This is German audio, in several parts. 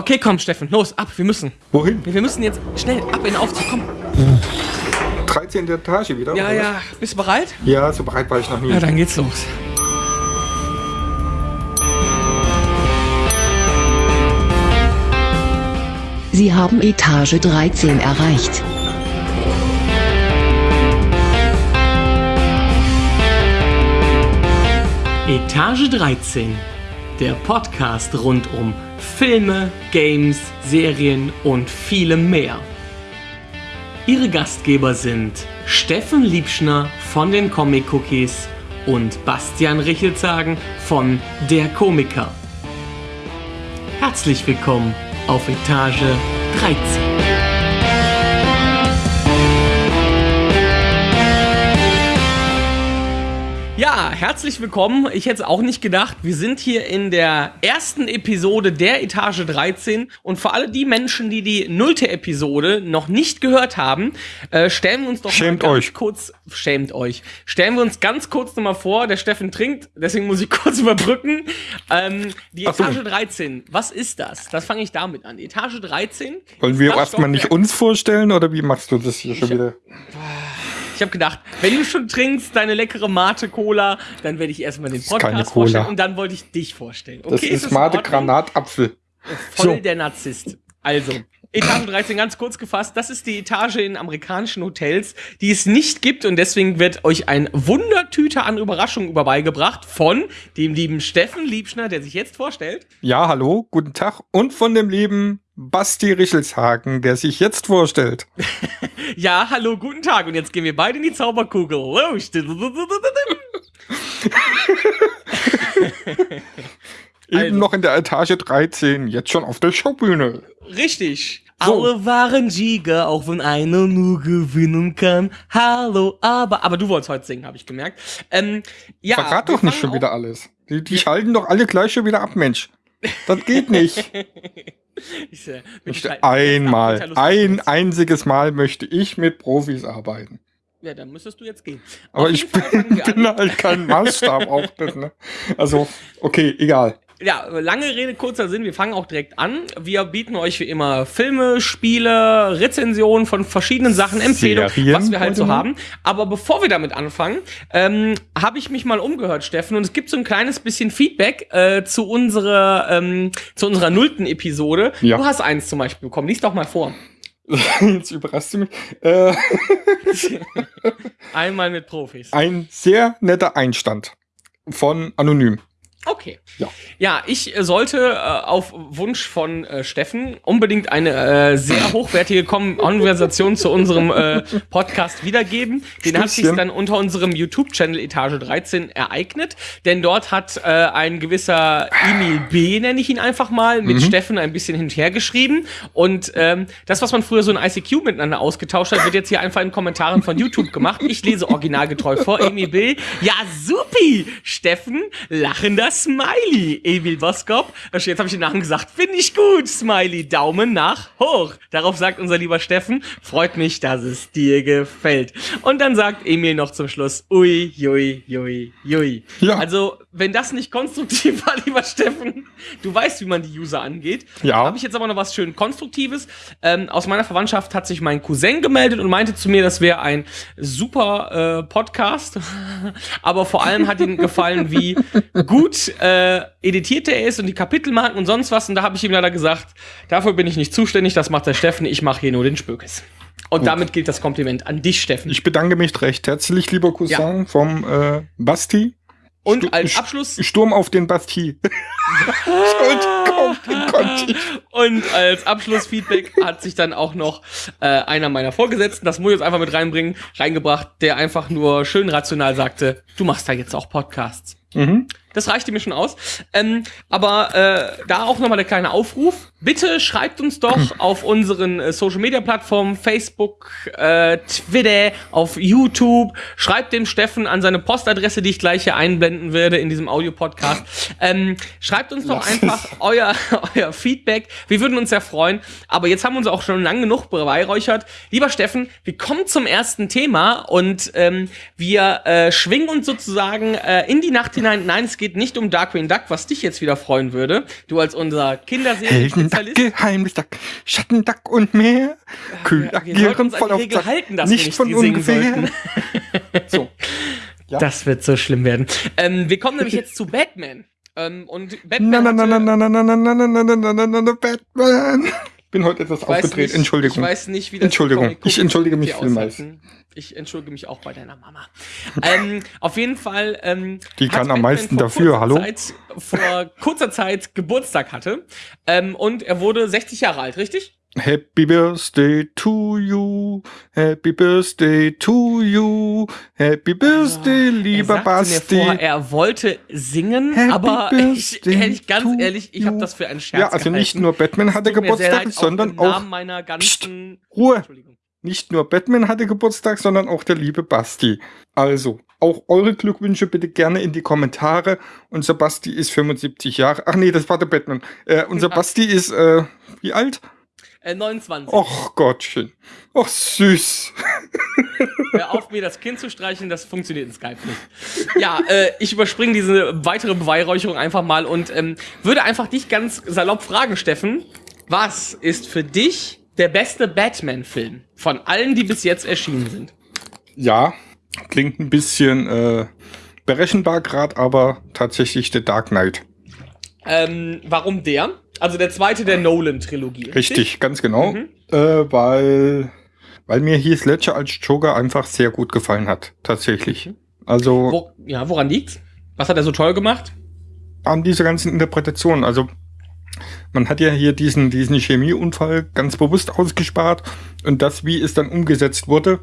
Okay, komm, Steffen, los, ab, wir müssen. Wohin? Wir müssen jetzt schnell ab in den Aufzug, komm. 13. Etage wieder? Ja, oder ja, bist du bereit? Ja, so bereit war ich noch nie. Ja, dann geht's los. Sie haben Etage 13 erreicht. Etage 13, der Podcast rund um Filme, Games, Serien und vielem mehr. Ihre Gastgeber sind Steffen Liebschner von den Comic Cookies und Bastian Richelzagen von Der Komiker. Herzlich willkommen auf Etage 13. Ja, herzlich willkommen. Ich hätte es auch nicht gedacht. Wir sind hier in der ersten Episode der Etage 13 und für alle die Menschen, die die nullte Episode noch nicht gehört haben, äh, stellen wir uns doch Schämt mal ganz euch. kurz, schämt euch, stellen wir uns ganz kurz nochmal vor, der Steffen trinkt, deswegen muss ich kurz überbrücken. Ähm, die Ach so. Etage 13, was ist das? Das fange ich damit an. Etage 13. Wollen wir erstmal nicht uns vorstellen oder wie machst du das hier schon wieder? Ich habe gedacht, wenn du schon trinkst, deine leckere Mate-Cola, dann werde ich erstmal den ist Podcast Cola. vorstellen und dann wollte ich dich vorstellen. Das Okay, ist in Mate? Granatapfel. Voll So. der Narzisst. Also, Etage 13 ganz kurz gefasst, das ist die Etage in amerikanischen Hotels, die es nicht gibt und deswegen wird euch ein Wundertüte an Überraschungen vorbeigebracht von dem lieben Steffen Liebschner, der sich jetzt vorstellt. Ja, hallo, guten Tag. Und von dem lieben Basti Richelshagen, der sich jetzt vorstellt. Ja, hallo, guten Tag und jetzt gehen wir beide in die Zauberkugel. Los. Eben Also. noch in der Etage 13, jetzt schon auf der Showbühne. Richtig. So. Alle waren Sieger, auch wenn einer nur gewinnen kann. Hallo, aber, aber du wolltest heute singen, habe ich gemerkt. Ähm, ja, Verrat doch nicht schon wieder alles. Die, die schalten doch alle gleich schon wieder ab, Mensch. Das geht nicht. Ich, äh, halt- einmal, ein einziges Mal möchte ich mit Profis arbeiten. Ja, dann müsstest du jetzt gehen. Aber ich bin, bin halt kein Maßstab auch das, ne? Also, okay, egal. Ja, lange Rede, kurzer Sinn, wir fangen auch direkt an. Wir bieten euch wie immer Filme, Spiele, Rezensionen von verschiedenen Sachen, Empfehlungen, Serien was wir halt so haben. Aber bevor wir damit anfangen, ähm, habe ich mich mal umgehört, Steffen, und es gibt so ein kleines bisschen Feedback äh, zu unserer ähm, zu unserer nullten Episode. Ja. Du hast eins zum Beispiel bekommen. Lies doch mal vor. Jetzt überrascht du mich. Äh, Einmal mit Profis. ein sehr netter Einstand von Anonym. Okay. Ja. Ja, ich äh, sollte äh, auf Wunsch von äh, Steffen unbedingt eine äh, sehr hochwertige Kon Konversation zu unserem äh, Podcast wiedergeben. Den hat sich dann unter unserem YouTube-Channel Etage 13 ereignet, denn dort hat äh, ein gewisser Emil B, nenne ich ihn einfach mal, mit Steffen ein bisschen hin und her geschrieben. Und ähm, das, was man früher so in ICQ miteinander ausgetauscht hat, wird jetzt hier einfach in Kommentaren von YouTube gemacht. Ich lese originalgetreu vor. Emil B. Ja, supi! Steffen, lachender Smiley. Emil Boskop. Jetzt habe ich den Namen gesagt. Finde ich gut, Smiley. Daumen nach hoch. Darauf sagt unser lieber Steffen, freut mich, dass es dir gefällt. Und dann sagt Emil noch zum Schluss, ui, jui, jui, jui. Ja. Also, wenn das nicht konstruktiv war, lieber Steffen, du weißt, wie man die User angeht. Ja. Habe ich jetzt aber noch was schön Konstruktives. Ähm, aus meiner Verwandtschaft hat sich mein Cousin gemeldet und meinte zu mir, das wäre ein super äh, Podcast. aber vor allem hat ihm gefallen, wie gut äh, editiert er ist und die Kapitelmarken und sonst was. Und da habe ich ihm leider gesagt, dafür bin ich nicht zuständig, das macht der Steffen, ich mache hier nur den Spökes. Und damit gilt das Kompliment an dich, Steffen. Ich bedanke mich recht herzlich, lieber Cousin vom äh, Basti. und Stu- als Abschluss Sturm auf den Basti. Und als Abschlussfeedback hat sich dann auch noch äh, einer meiner Vorgesetzten, das muss ich jetzt einfach mit reinbringen, reingebracht, der einfach nur schön rational sagte, du machst da jetzt auch Podcasts. Mhm. Das reichte mir schon aus. Ähm, aber äh, da auch nochmal der kleine Aufruf. Bitte schreibt uns doch auf unseren äh, Social Media Plattformen, Facebook, äh, Twitter, auf YouTube. Schreibt dem Steffen an seine Postadresse, die ich gleich hier einblenden werde in diesem Audio-Podcast. Ähm, schreibt uns doch Lass einfach euer, euer Feedback. Wir würden uns sehr freuen. Aber jetzt haben wir uns auch schon lang genug beweihräuchert. Lieber Steffen, wir kommen zum ersten Thema und ähm, wir äh, schwingen uns sozusagen äh, in die Nacht hinein, nein, es geht nicht um Darkwing Duck, was dich jetzt wieder freuen würde. Du als unser Kinderserien-Spezialist. Geheimnisduck, Schattenduck und mehr. Kühl wir sollten uns voll auf Regel halten, dass wir nicht nicht von ungefähr. So. Ja. Das wird so schlimm werden. Ähm, wir kommen nämlich jetzt zu Batman. Ähm, und Batman Na, na, na, na, na, na, na, na, na, na, na, na, na, na, na, Batman. Bin heute etwas aufgedreht. Entschuldigung. Ich weiß nicht, wie das Entschuldigung. Ich entschuldige mich vielmals. aushalten. Ich entschuldige mich auch bei deiner Mama. ähm, auf jeden Fall. Ähm, Die kann am Batman meisten vor dafür, hallo? Zeit, vor kurzer Zeit Geburtstag hatte. Ähm, und er wurde 60 Jahre alt, richtig? Happy Birthday to you. Happy Birthday to you. Happy Birthday, er lieber sagte Basti. mir vorher, er wollte singen, Happy aber ich, ehrlich, ganz ehrlich, ich habe das für einen Scherz ja, also nicht gehalten. nur Batman hatte sehr Geburtstag, leid, sondern auch ganzen Ruhe. Nicht nur Batman hatte Geburtstag, sondern auch der liebe Basti. Also, auch eure Glückwünsche bitte gerne in die Kommentare. Unser Basti ist 75 Jahre. Ach nee, das war der Batman. Äh, unser. Basti ist, äh, wie alt? Äh, 29. Och Gottchen. Och süß. Hör auf, mir das Kind zu streichen, das funktioniert in Skype nicht. Ja, äh, ich überspringe diese weitere Beweihräucherung einfach mal und ähm, würde einfach dich ganz salopp fragen, Steffen. Was ist für dich der beste Batman-Film von allen, die bis jetzt erschienen sind? Ja, klingt ein bisschen äh, berechenbar gerade, aber tatsächlich der Dark Knight. Ähm, warum der? Also der zweite der Nolan-Trilogie. Richtig, ganz genau. Mhm. Äh, weil, weil mir Heath Ledger als Joker einfach sehr gut gefallen hat. Tatsächlich. Also Wo, ja, woran liegt's? Was hat er so toll gemacht? an dieser ganzen Interpretation. Also man hat ja hier diesen, diesen Chemieunfall ganz bewusst ausgespart und das, wie es dann umgesetzt wurde,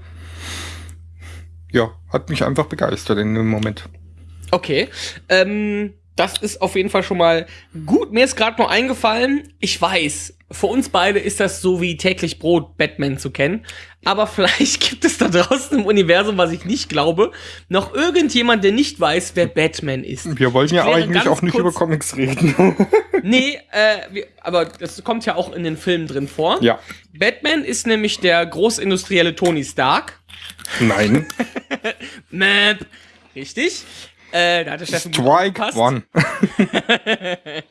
ja, hat mich einfach begeistert in dem Moment. Okay. Ähm, das ist auf jeden Fall schon mal gut. Mir ist gerade noch eingefallen, ich weiß, für uns beide ist das so wie täglich Brot, Batman zu kennen. Aber vielleicht gibt es da draußen im Universum, was ich nicht glaube, noch irgendjemand, der nicht weiß, wer Batman ist. Wir wollten ja eigentlich auch nicht über Comics reden. Nee, äh, wir, aber das kommt ja auch in den Filmen drin vor. ja, Batman ist nämlich der großindustrielle Tony Stark. nein. Map. Richtig. Äh, da hat der Steffen Strike. One.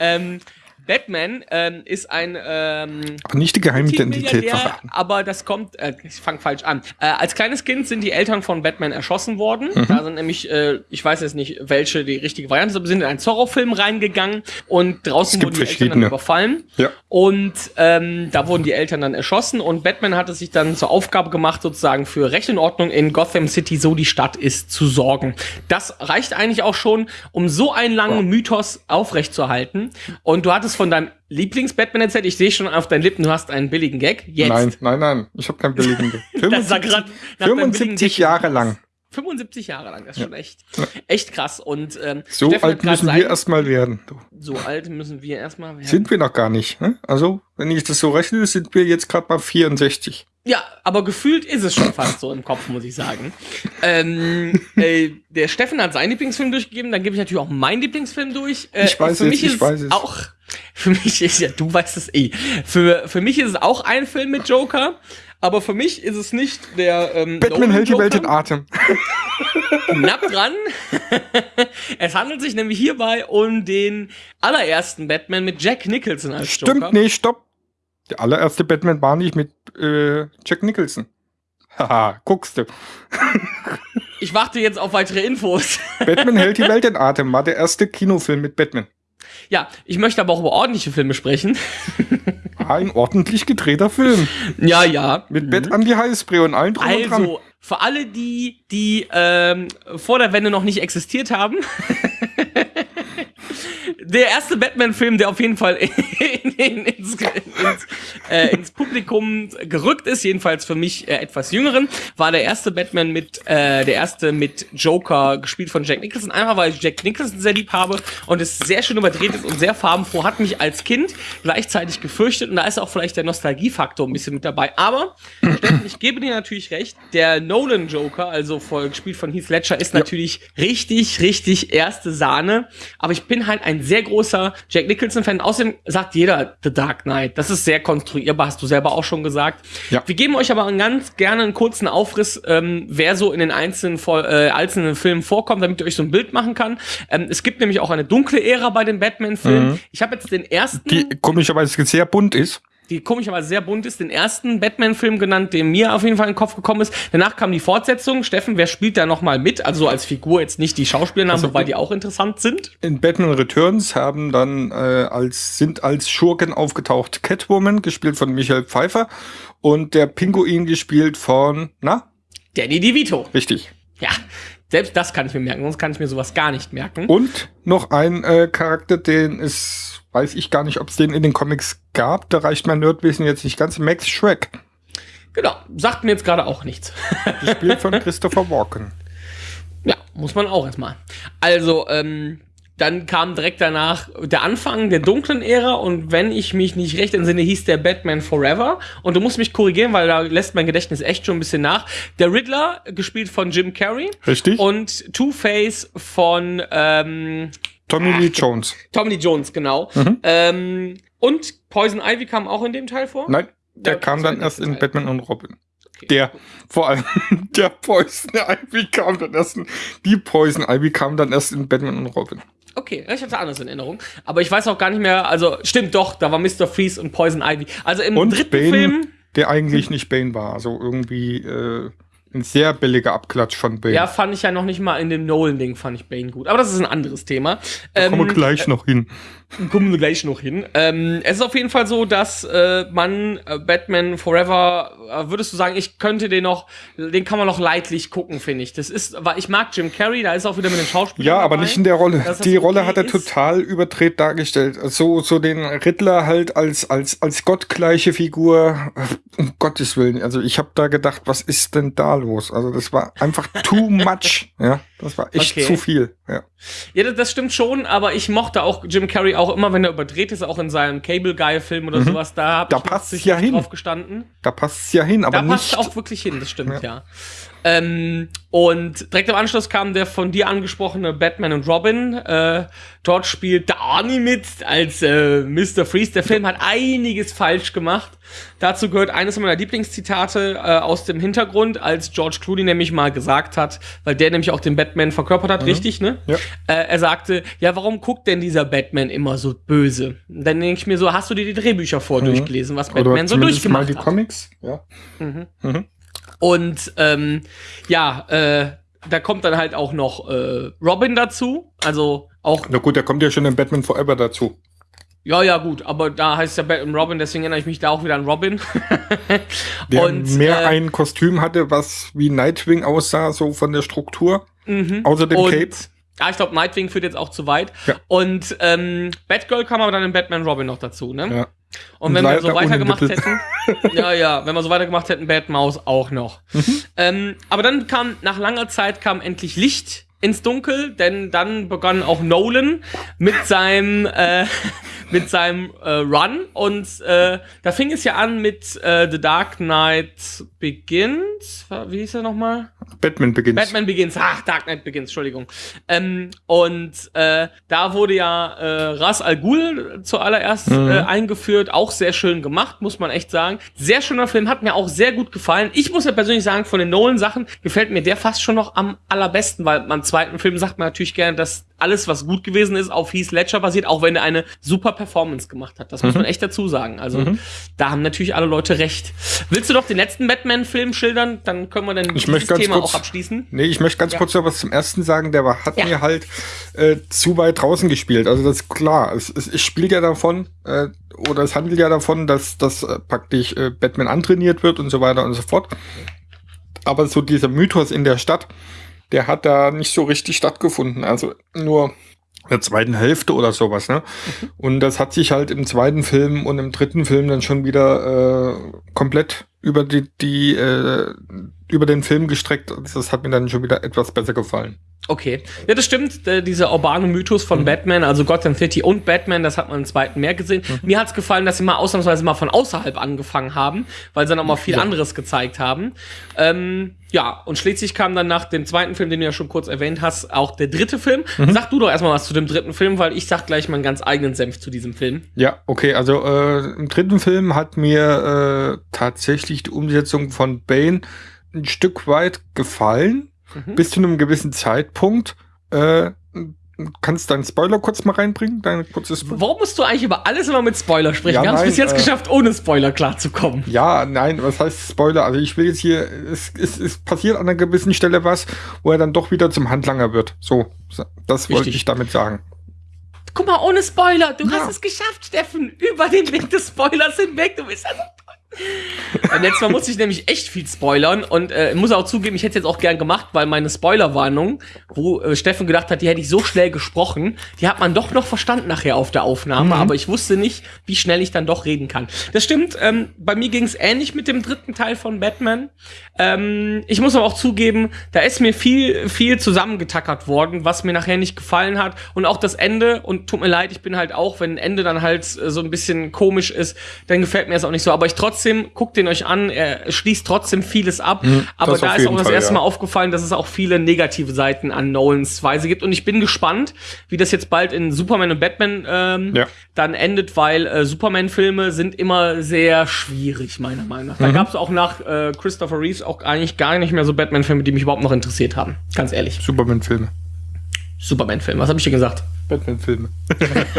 Ähm, Batman ähm, ist ein ähm, Aber nicht die Geheimidentität verraten. aber das kommt, äh, ich fange falsch an. Äh, als kleines Kind sind die Eltern von Batman erschossen worden. Mhm. Da sind nämlich, äh, ich weiß jetzt nicht, welche die richtige Variante ist, aber sind in einen Zorro-Film reingegangen und draußen wurden die Eltern dann überfallen. Ja. Und ähm, da wurden die Eltern dann erschossen und Batman hat es sich dann zur Aufgabe gemacht, sozusagen für Recht und Ordnung in Gotham City, so die Stadt ist, zu sorgen. Das reicht eigentlich auch schon, um so einen langen Mythos aufrechtzuerhalten. Und du hattest von deinem Lieblings-Batman erzählt, ich sehe schon auf deinen Lippen, du hast einen billigen Gag. Jetzt. Nein, nein, nein. Ich habe keinen billigen. Das sah grad nach deinem billigen 75 Gag Jahre lang. 75 Jahre lang, das ist schon echt, echt krass. Und ähm, So Steffen alt müssen sein- wir erstmal werden. Du. So alt müssen wir erstmal werden. Sind wir noch gar nicht. Ne? Also, wenn ich das so rechne, sind wir jetzt gerade mal 64. Ja, aber gefühlt ist es schon fast so im Kopf, muss ich sagen. Ähm, äh, der Steffen hat seinen Lieblingsfilm durchgegeben, dann gebe ich natürlich auch meinen Lieblingsfilm durch. Äh, Ich weiß für es, mich ich ist weiß es. Auch, für mich ist ja, du weißt es eh. Für, für mich ist es auch ein Film mit Joker, aber für mich ist es nicht der ähm, Batman hält die Welt in. Atem. Knapp dran. es handelt sich nämlich hierbei um den allerersten Batman mit Jack Nicholson als Stimmt, Joker. nee, stopp. Der allererste Batman war nicht mit äh, Jack Nicholson. Haha, guckst du. Ich warte jetzt auf weitere Infos. Batman hält die Welt in Atem war der erste Kinofilm mit Batman. Ja, ich möchte aber auch über ordentliche Filme sprechen. Ein ordentlich gedrehter Film. Ja, ja. Mit Bett an die Heißbree und allen drum und dran. Also, für alle die, die ähm, vor der Wende noch nicht existiert haben. der erste Batman-Film, der auf jeden Fall in, in, ins, ins, äh, ins Publikum gerückt ist, jedenfalls für mich äh, etwas jüngeren, war der erste Batman mit, äh, der erste mit Joker, gespielt von Jack Nicholson. Einfach weil ich Jack Nicholson sehr lieb habe und es sehr schön überdreht ist und sehr farbenfroh, hat mich als Kind gleichzeitig gefürchtet und da ist auch vielleicht der Nostalgiefaktor ein bisschen mit dabei. Aber, Steffen, ich gebe dir natürlich recht, der Nolan Joker, also voll gespielt von Heath Ledger, ist natürlich richtig, richtig erste Sahne. Aber ich bin halt ein sehr sehr großer Jack Nicholson-Fan. Außerdem sagt jeder The Dark Knight. Das ist sehr konstruierbar, hast du selber auch schon gesagt. Ja. Wir geben euch aber ganz gerne einen kurzen Aufriss, ähm, wer so in den einzelnen, äh, einzelnen Filmen vorkommt, damit ihr euch so ein Bild machen kann. Ähm, es gibt nämlich auch eine dunkle Ära bei den Batman-Filmen. Mhm. Ich habe jetzt den ersten Die komischerweise sehr bunt ist. Die komischerweise sehr bunt ist, den ersten Batman-Film genannt, der mir auf jeden Fall in den Kopf gekommen ist. Danach kam die Fortsetzung. Steffen, wer spielt da noch mal mit? Also so als Figur jetzt nicht die Schauspielernamen, Also- wobei die auch interessant sind. In Batman Returns haben dann äh, als sind als Schurken aufgetaucht Catwoman, gespielt von Michael Pfeiffer, und der Pinguin gespielt von, na, Danny DeVito. richtig. Ja, selbst das kann ich mir merken, sonst kann ich mir sowas gar nicht merken. Und noch ein äh, Charakter, den es, weiß ich gar nicht, ob es den in den Comics gab, da reicht mein Nerdwissen jetzt nicht ganz, Max Shrek, Genau, sagt mir jetzt gerade auch nichts. gespielt von Christopher Walken. Ja, muss man auch erstmal. Also, ähm, dann kam direkt danach der Anfang der dunklen Ära und wenn ich mich nicht recht entsinne, hieß der Batman Forever. Und du musst mich korrigieren, weil da lässt mein Gedächtnis echt schon ein bisschen nach. Der Riddler, gespielt von Jim Carrey. Richtig? Und Two-Face von ähm, Tommy Lee Jones. Tommy Lee Jones, genau. Mhm. Ähm, und Poison Ivy kam auch in dem Teil vor? Nein, der Ja, kam dann der erst in Teil. Batman und Robin. Okay. Der, vor allem, der Poison Ivy kam dann erst in, die Poison Ivy kam dann erst in Batman und Robin. Okay, ich hatte anders in Erinnerung. Aber ich weiß auch gar nicht mehr, also stimmt doch, da war Mr. Freeze und Poison Ivy. Also im Und dritten Bane, Film, der eigentlich nicht Bane war. Also irgendwie äh, ein sehr billiger Abklatsch von Bane. ja, fand ich ja noch nicht mal in dem Nolan-Ding, fand ich Bane gut. Aber das ist ein anderes Thema. Ähm, Kommen wir gleich noch hin. Kommen wir gleich noch hin. Ähm, es ist auf jeden Fall so, dass äh, man äh, Batman Forever, äh, würdest du sagen, ich könnte den noch, den kann man noch leidlich gucken, finde ich. Das ist, weil ich mag Jim Carrey, da ist auch wieder mit den Schauspielern. Ja, aber dabei. nicht in der Rolle. Die Rolle okay hat er ist. total überdreht dargestellt. So, so den Riddler halt als, als, als gottgleiche Figur. Um Gottes Willen. Also ich habe da gedacht, was ist denn da los? Also das war einfach too much. Ja, das war echt Okay. zu viel. Ja. Ja, das, stimmt schon, aber ich mochte auch Jim Carrey auch immer, wenn er überdreht ist, auch in seinem Cable Guy Film oder sowas, da hab Mhm. Da ich passt's richtig ja hin. drauf gestanden. Da passt es ja hin, aber Da passt nicht. auch wirklich hin, das stimmt, ja. Ähm, und direkt im Anschluss kam der von dir angesprochene Batman und Robin. Äh, dort spielt Arnie mit als äh, Mr. Freeze. Der Film hat einiges falsch gemacht. Dazu gehört eines meiner Lieblingszitate äh, aus dem Hintergrund, als George Clooney nämlich mal gesagt hat, weil der nämlich auch den Batman verkörpert hat, richtig, ne? Ja. Äh, er sagte, ja, warum guckt denn dieser Batman immer so böse? Und dann denke ich mir so, hast du dir die Drehbücher vor durchgelesen, was Oder Batman so zumindest mal durchgemacht die hat? Comics. Ja. Und ähm, ja, äh, da kommt dann halt auch noch äh, Robin dazu. Also auch, Na gut, der kommt ja schon in Batman Forever dazu. ja, ja, gut, aber da heißt ja Batman Robin, deswegen erinnere ich mich da auch wieder an Robin. Der Und, mehr äh, ein Kostüm hatte, was wie Nightwing aussah, so von der Struktur. Außer dem Mhm. Und, Cape. Ja, ich glaube, Nightwing führt jetzt auch zu weit. Ja. Und ähm, Batgirl kam aber dann in Batman Robin noch dazu, ne? Ja. Und wenn wir so weitergemacht hätten, ja, ja, wenn wir so weitergemacht hätten, Batmaus auch noch. Mhm. Ähm, aber dann kam, nach langer Zeit kam endlich Licht ins Dunkel, denn dann begann auch Nolan mit seinem, äh, mit seinem äh, Run und äh, da fing es ja an mit äh, The Dark Knight Begins, wie hieß er nochmal? Batman beginnt. Batman Begins, ach, Dark Knight Begins, Entschuldigung. Ähm, und äh, da wurde ja äh, Ras Al Ghul zuallererst Mhm. äh, eingeführt, auch sehr schön gemacht, muss man echt sagen. Sehr schöner Film, hat mir auch sehr gut gefallen. Ich muss ja persönlich sagen, von den Nolan-Sachen gefällt mir der fast schon noch am allerbesten, weil beim zweiten Film sagt man natürlich gerne, dass alles, was gut gewesen ist, auf Heath Ledger basiert, auch wenn er eine super Performance gemacht hat. Das muss man echt dazu sagen. Also da haben natürlich alle Leute recht. Willst du doch den letzten Batman-Film schildern? Dann können wir dann Ich ganz Thema kurz- auch abschließen. Nee, ich möchte ganz Ja. kurz noch was zum ersten sagen. Der war, hat Ja. mir halt äh, zu weit draußen gespielt. Also das ist klar. Es, es, es spielt ja davon, äh, oder es handelt ja davon, dass, dass äh, praktisch äh, Batman antrainiert wird und so weiter und so fort. Aber so dieser Mythos in der Stadt, der hat da nicht so richtig stattgefunden. Also nur der zweiten Hälfte oder sowas, ne? Und das hat sich halt im zweiten Film und im dritten Film dann schon wieder äh, komplett über die, die äh, über den Film gestreckt. Das hat mir dann schon wieder etwas besser gefallen. Okay. Ja, das stimmt. Äh, dieser urbane Mythos von Batman, also Gotham City und Batman, das hat man im zweiten mehr gesehen. Mir hat's gefallen, dass sie mal ausnahmsweise mal von außerhalb angefangen haben, weil sie dann auch mal viel Ja. anderes gezeigt haben. Ähm, ja, und schließlich kam dann nach dem zweiten Film, den du ja schon kurz erwähnt hast, auch der dritte Film. Sag du doch erstmal was zu dem dritten Film, weil ich sag gleich meinen ganz eigenen Senf zu diesem Film. Ja, okay, also äh, im dritten Film hat mir äh, tatsächlich die Umsetzung von Bane ein Stück weit gefallen, Mhm. bis zu einem gewissen Zeitpunkt. Äh, kannst du deinen Spoiler kurz mal reinbringen? Dein kurzes Warum musst du eigentlich über alles immer mit Spoiler sprechen? Ja, Wir haben es bis jetzt äh, geschafft, ohne Spoiler klarzukommen. Ja, nein, was heißt Spoiler? Also ich will jetzt hier, es, es, es passiert an einer gewissen Stelle was, wo er dann doch wieder zum Handlanger wird. So, das wollte ich damit sagen. Guck mal, ohne Spoiler. Du Ja. hast es geschafft, Steffen. Über den Weg des Spoilers hinweg. Du bist ja so toll. Beim letzten Mal musste ich nämlich echt viel spoilern und äh, muss auch zugeben, ich hätte es jetzt auch gern gemacht, weil meine Spoilerwarnung, wo äh, Steffen gedacht hat, die hätte ich so schnell gesprochen, die hat man doch noch verstanden nachher auf der Aufnahme, aber ich wusste nicht, wie schnell ich dann doch reden kann. Das stimmt, ähm, bei mir ging es ähnlich mit dem dritten Teil von Batman. Ähm, ich muss aber auch zugeben, da ist mir viel, viel zusammengetackert worden, was mir nachher nicht gefallen hat. Und auch das Ende, und tut mir leid, ich bin halt auch, wenn ein Ende dann halt äh, so ein bisschen komisch ist, dann gefällt mir das auch nicht so. Aber ich trotzdem, guckt den euch an, er schließt trotzdem vieles ab. aber das da ist auch das Fall, erste ja. Mal aufgefallen, dass es auch viele negative Seiten an Nolans Weise gibt. Und ich bin gespannt, wie das jetzt bald in Superman und Batman ähm, Ja. dann endet, weil äh, Superman-Filme sind immer sehr schwierig, meiner Meinung nach. Da gab es auch nach äh, Christopher Reeves auch eigentlich gar nicht mehr so Batman-Filme, die mich überhaupt noch interessiert haben. Ganz ehrlich. Superman-Filme. Superman-Film, was habe ich dir gesagt? Batman-Filme.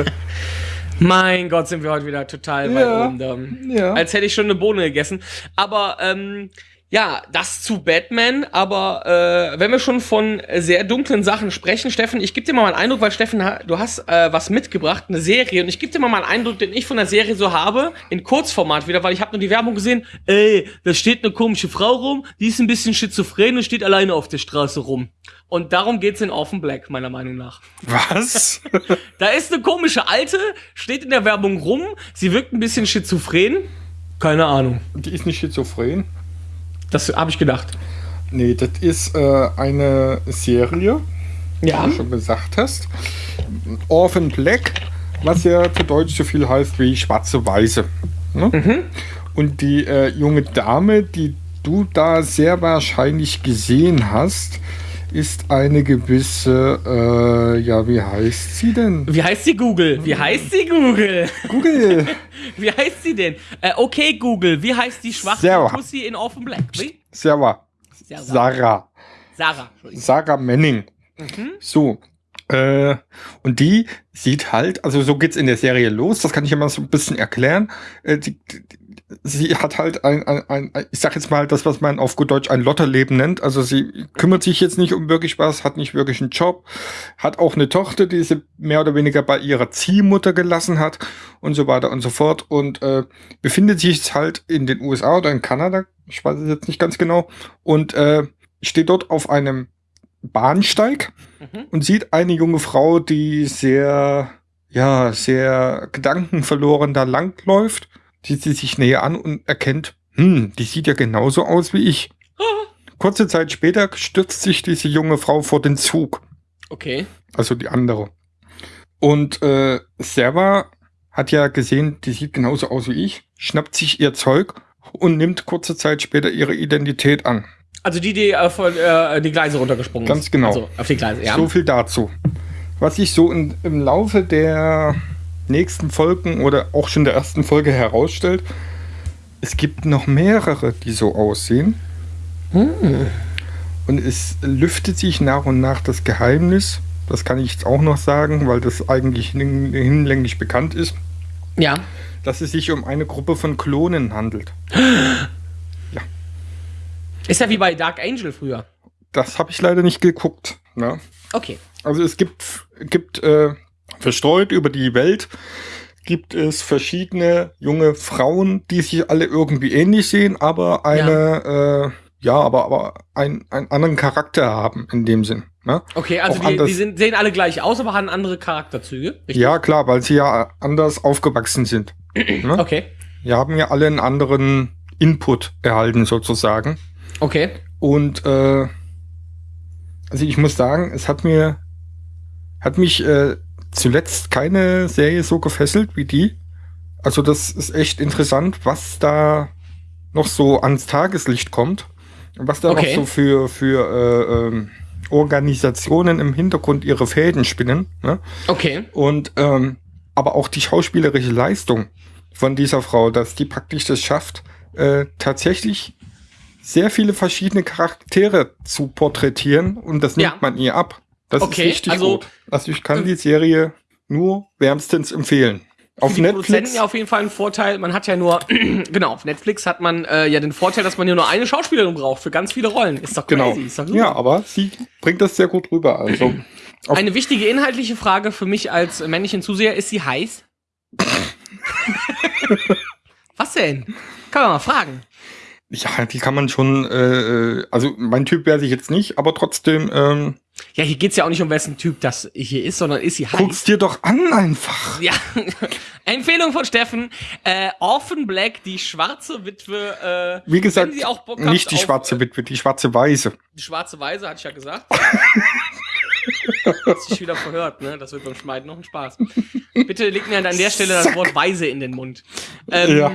Mein Gott, sind wir heute wieder total weit Ja. oben. da. Ja. Als hätte ich schon eine Bohne gegessen. Aber ähm, ja, das zu Batman. Aber äh, wenn wir schon von sehr dunklen Sachen sprechen, Steffen, ich gebe dir mal einen Eindruck, weil Steffen, du hast äh, was mitgebracht, eine Serie. Und ich gebe dir mal einen Eindruck, den ich von der Serie so habe, in Kurzformat wieder, weil ich habe nur die Werbung gesehen. Ey, da steht eine komische Frau rum, die ist ein bisschen schizophren und steht alleine auf der Straße rum. Und darum geht's in Orphan Black, meiner Meinung nach. Was? Da ist eine komische Alte, steht in der Werbung rum, sie wirkt ein bisschen schizophren. Keine Ahnung. Die ist nicht schizophren. Das habe ich gedacht. Nee, das ist äh, eine Serie, Ja. wie du schon gesagt hast. Orphan Black, was ja zu Deutsch so viel heißt wie schwarze Weiße. Ne? Und die äh, junge Dame, die du da sehr wahrscheinlich gesehen hast, ist eine gewisse, äh, ja, wie heißt sie denn? Wie heißt sie Google? Wie heißt sie Google? Google. Wie heißt sie denn? Äh, okay, Google. Wie heißt die schwarze Sarah. Pussy in Orphan Black? Wie? Sarah. Sarah. Sarah. Sarah. Sarah Manning. So. Äh, und die sieht halt, also so geht's in der Serie los, das kann ich immer so ein bisschen erklären. Äh, die, die, sie hat halt ein, ein, ein, ich sag jetzt mal das, was man auf gut Deutsch ein Lotterleben nennt. Also sie kümmert sich jetzt nicht um wirklich was, hat nicht wirklich einen Job, hat auch eine Tochter, die sie mehr oder weniger bei ihrer Ziehmutter gelassen hat und so weiter und so fort und äh, befindet sich jetzt halt in den USA oder in Kanada, ich weiß es jetzt nicht ganz genau, und äh, steht dort auf einem Bahnsteig Mhm. und sieht eine junge Frau, die sehr, ja, sehr gedankenverloren da langläuft, sieht sie sich näher an und erkennt, hm, die sieht ja genauso aus wie ich. Kurze Zeit später stürzt sich diese junge Frau vor den Zug, Okay. also die andere. Und äh, Sarah hat ja gesehen, die sieht genauso aus wie ich, schnappt sich ihr Zeug und nimmt kurze Zeit später ihre Identität an. Also die, die äh, von äh, die Gleise runtergesprungen Ganz ist. genau. Also auf die Gleise, ja. So viel dazu. Was sich so in, im Laufe der nächsten Folgen oder auch schon der ersten Folge herausstellt, es gibt noch mehrere, die so aussehen. Und es lüftet sich nach und nach das Geheimnis. Das kann ich jetzt auch noch sagen, weil das eigentlich hin- hinlänglich bekannt ist, ja. dass es sich um eine Gruppe von Klonen handelt. Ist ja wie bei Dark Angel früher. Das habe ich leider nicht geguckt. Ne? Okay. Also es gibt, gibt äh, verstreut über die Welt gibt es verschiedene junge Frauen, die sich alle irgendwie ähnlich sehen, aber eine, ja, äh, ja aber, aber ein, einen anderen Charakter haben in dem Sinn. Ne? Okay, also die, die sehen alle gleich aus, aber haben andere Charakterzüge. Richtig? Ja, klar, weil sie ja anders aufgewachsen sind. ne? Okay. Wir haben ja alle einen anderen Input erhalten sozusagen. Okay. Und äh, also ich muss sagen, es hat mir hat mich äh, zuletzt keine Serie so gefesselt wie die. Also das ist echt interessant, was da noch so ans Tageslicht kommt. Was da Okay. noch so für, für äh, ähm, Organisationen im Hintergrund ihre Fäden spinnen. Ne? Okay. Und ähm, aber auch die schauspielerische Leistung von dieser Frau, dass die praktisch das schafft, äh, tatsächlich sehr viele verschiedene Charaktere zu porträtieren und das nimmt Ja. man ihr ab. Das Okay, ist richtig also- gut. Also ich kann die Serie nur wärmstens empfehlen. Auf die Netflix. Produzenten ja auf jeden Fall ein Vorteil. Man hat ja nur, genau, auf Netflix hat man äh, ja den Vorteil, dass man ja nur eine Schauspielerin braucht für ganz viele Rollen. Ist doch crazy. Genau. Ist doch. Ja, aber sie bringt das sehr gut rüber. Also Eine wichtige inhaltliche Frage für mich als männlichen Zuseher, ist sie heiß? Was denn? Kann man mal fragen. ja, die kann man schon. Äh, äh, also mein Typ wäre sich jetzt nicht, aber trotzdem ähm, Ja, hier geht's ja auch nicht um wessen Typ das hier ist, sondern ist sie heiß. guck's dir doch an einfach. Ja, Empfehlung von Steffen. Äh, Orphan Black, die schwarze Witwe. Äh, Wie gesagt, wenn sie auch Bock habt nicht die auf, schwarze äh, Witwe, die schwarze Weiße. Die schwarze Weise, hatte ich ja gesagt. Hast dich wieder verhört, ne? Das wird beim Schneiden noch ein Spaß. Bitte leg mir an der Stelle das Wort Weise in den Mund. Ähm, Ja.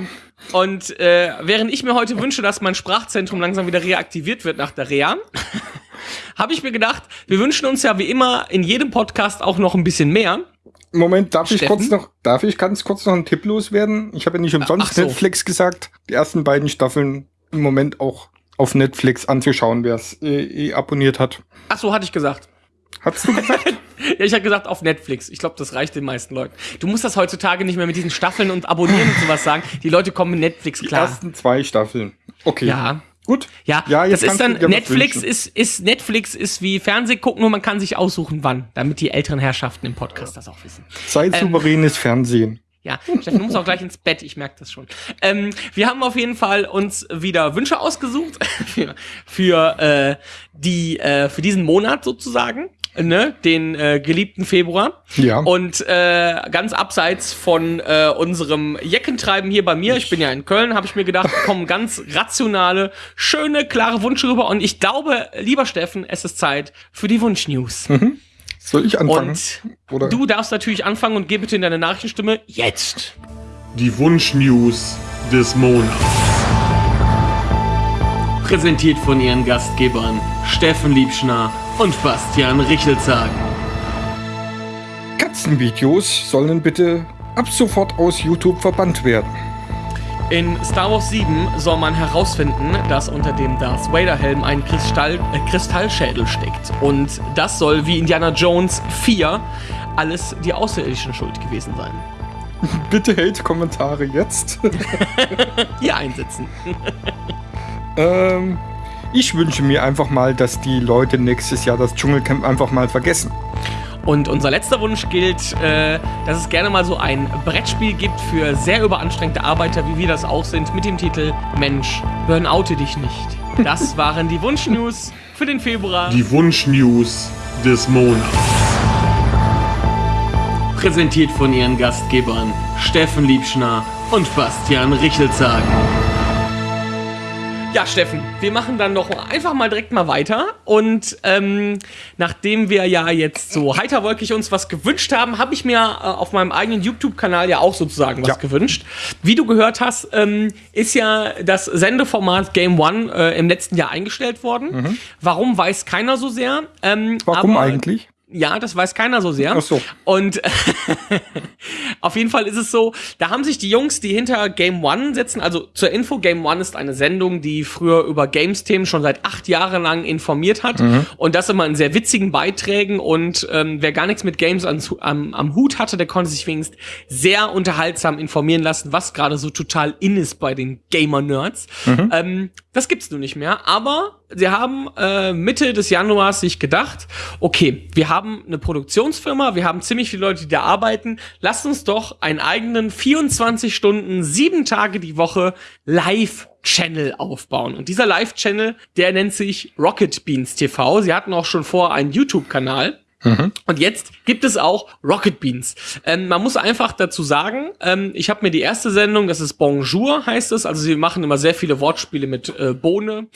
Und äh, während ich mir heute wünsche, dass mein Sprachzentrum langsam wieder reaktiviert wird nach der Reha, habe ich mir gedacht, wir wünschen uns ja wie immer in jedem Podcast auch noch ein bisschen mehr. Moment, darf ich Steffen? kurz noch, darf ich ganz kurz noch einen Tipp loswerden? Ich habe ja nicht umsonst so. Netflix gesagt, die ersten beiden Staffeln im Moment auch auf Netflix anzuschauen, wer es äh, eh abonniert hat. Ach so, hatte ich gesagt. Hast du gesagt? Ja, ich habe gesagt auf Netflix. Ich glaube, das reicht den meisten Leuten. Du musst das heutzutage nicht mehr mit diesen Staffeln und Abonnieren und sowas sagen. Die Leute kommen mit Netflix Die klar. ersten zwei Staffeln. Okay. Ja. Gut. Ja, Ja, das ist dann Netflix ist ist Netflix ist wie Fernseh gucken, nur man kann sich aussuchen wann, damit die älteren Herrschaften im Podcast das auch wissen. Sei souveränes Fernsehen. Ja, Steffen, du musst auch gleich ins Bett, ich merke das schon. Ähm, wir haben auf jeden Fall uns wieder Wünsche ausgesucht für, für, äh, die, äh, für diesen Monat sozusagen, ne, den äh, geliebten Februar. Ja. Und äh, ganz abseits von äh, unserem Jeckentreiben hier bei mir, ich bin ja in Köln, habe ich mir gedacht, kommen ganz rationale, schöne, klare Wünsche rüber. Und ich glaube, lieber Steffen, es ist Zeit für die Wunschnews. Soll ich anfangen? Und Oder? du darfst natürlich anfangen und geh bitte in deine Nachrichtenstimme jetzt. Die Wunschnews des Monats. Präsentiert von ihren Gastgebern Steffen Liebschner und Bastian Richelzagen. Katzenvideos sollen bitte ab sofort aus YouTube verbannt werden. In Star Wars 7 soll man herausfinden, dass unter dem Darth Vader Helm ein Kristall, äh, Kristallschädel steckt. Und das soll wie Indiana Jones 4 alles die außerirdischen Schuld gewesen sein. Bitte Hate-Kommentare jetzt. Hier einsetzen. ähm, ich wünsche mir einfach mal, dass die Leute nächstes Jahr das Dschungelcamp einfach mal vergessen. Und unser letzter Wunsch gilt, äh, dass es gerne mal so ein Brettspiel gibt für sehr überanstrengte Arbeiter, wie wir das auch sind, mit dem Titel Mensch, burnoute dich nicht. Das waren die Wunschnews für den Februar. Die Wunschnews des Monats. Präsentiert von ihren Gastgebern Steffen Liebschner und Bastian Richelzagen. Ja, Steffen, wir machen dann noch einfach mal direkt mal weiter. Und ähm, nachdem wir ja jetzt so heiterwolkig uns was gewünscht haben, habe ich mir äh, auf meinem eigenen YouTube-Kanal ja auch sozusagen was Ja. gewünscht. Wie du gehört hast, ähm, ist ja das Sendeformat Game One äh, im letzten Jahr eingestellt worden. Warum weiß keiner so sehr. Ähm, Warum aber- eigentlich? Ja, das weiß keiner so sehr. Ach so. Und auf jeden Fall ist es so, da haben sich die Jungs, die hinter Game One sitzen, also zur Info, Game One ist eine Sendung, die früher über Games-Themen schon seit acht Jahren lang informiert hat. Und das immer in sehr witzigen Beiträgen. Und ähm, wer gar nichts mit Games an, am, am Hut hatte, der konnte sich wenigstens sehr unterhaltsam informieren lassen, was gerade so total in ist bei den Gamer-Nerds. Ähm, das gibt's nun nicht mehr. Aber sie haben äh, Mitte des Januars sich gedacht, okay, wir haben eine Produktionsfirma, wir haben ziemlich viele Leute, die da arbeiten. Lasst uns doch einen eigenen 24 Stunden, sieben Tage die Woche Live-Channel aufbauen. Und dieser Live-Channel, der nennt sich Rocket Beans TV. Sie hatten auch schon vor einen YouTube-Kanal. Mhm. Und jetzt gibt es auch Rocket Beans. Ähm, man muss einfach dazu sagen, ähm, ich habe mir die erste Sendung, das ist Bonjour, heißt es. Also sie machen immer sehr viele Wortspiele mit äh, Bohne.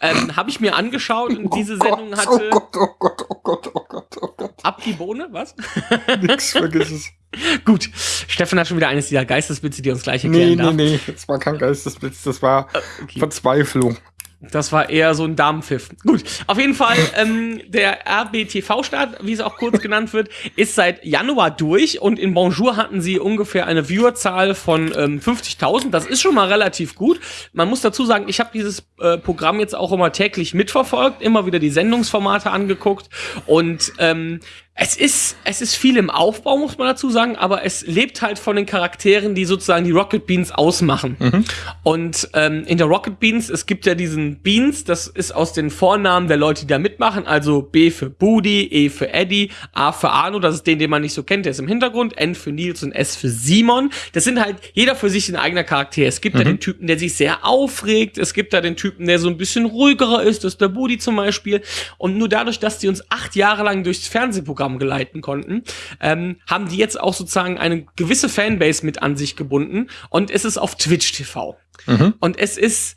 Ähm, habe ich mir angeschaut und diese Sendung hatte. Oh Gott, oh Gott, oh Gott, oh Gott, oh Gott. Ab die Bohne, was? Nix, vergiss es. Gut, Steffen hat schon wieder eines dieser Geistesblitze, die uns gleich erklären Nee, darf. nee, nee, das war kein Geistesblitz, das war okay. Verzweiflung. Das war eher so ein Damenpfiff. Gut, auf jeden Fall, ähm, der RBTV-Start, wie es auch kurz genannt wird, ist seit Januar durch und in Bonjour hatten sie ungefähr eine Viewerzahl von ähm, 50.000. Das ist schon mal relativ gut. Man muss dazu sagen, ich habe dieses äh, Programm jetzt auch immer täglich mitverfolgt, immer wieder die Sendungsformate angeguckt und ähm, es ist, es ist viel im Aufbau, muss man dazu sagen, aber es lebt halt von den Charakteren, die sozusagen die Rocket Beans ausmachen. Und ähm, in der Rocket Beans, es gibt ja diesen Beans, das ist aus den Vornamen der Leute, die da mitmachen, also B für Budi, E für Eddie, A für Arno, das ist den, den man nicht so kennt, der ist im Hintergrund, N für Nils und S für Simon. Das sind halt jeder für sich ein eigener Charakter. Es gibt da den Typen, der sich sehr aufregt, es gibt da den Typen, der so ein bisschen ruhigerer ist, das ist der Budi zum Beispiel. Und nur dadurch, dass die uns acht Jahre lang durchs Fernsehprogramm geleiten konnten, ähm, haben die jetzt auch sozusagen eine gewisse Fanbase mit an sich gebunden und es ist auf Twitch TV. Und es ist,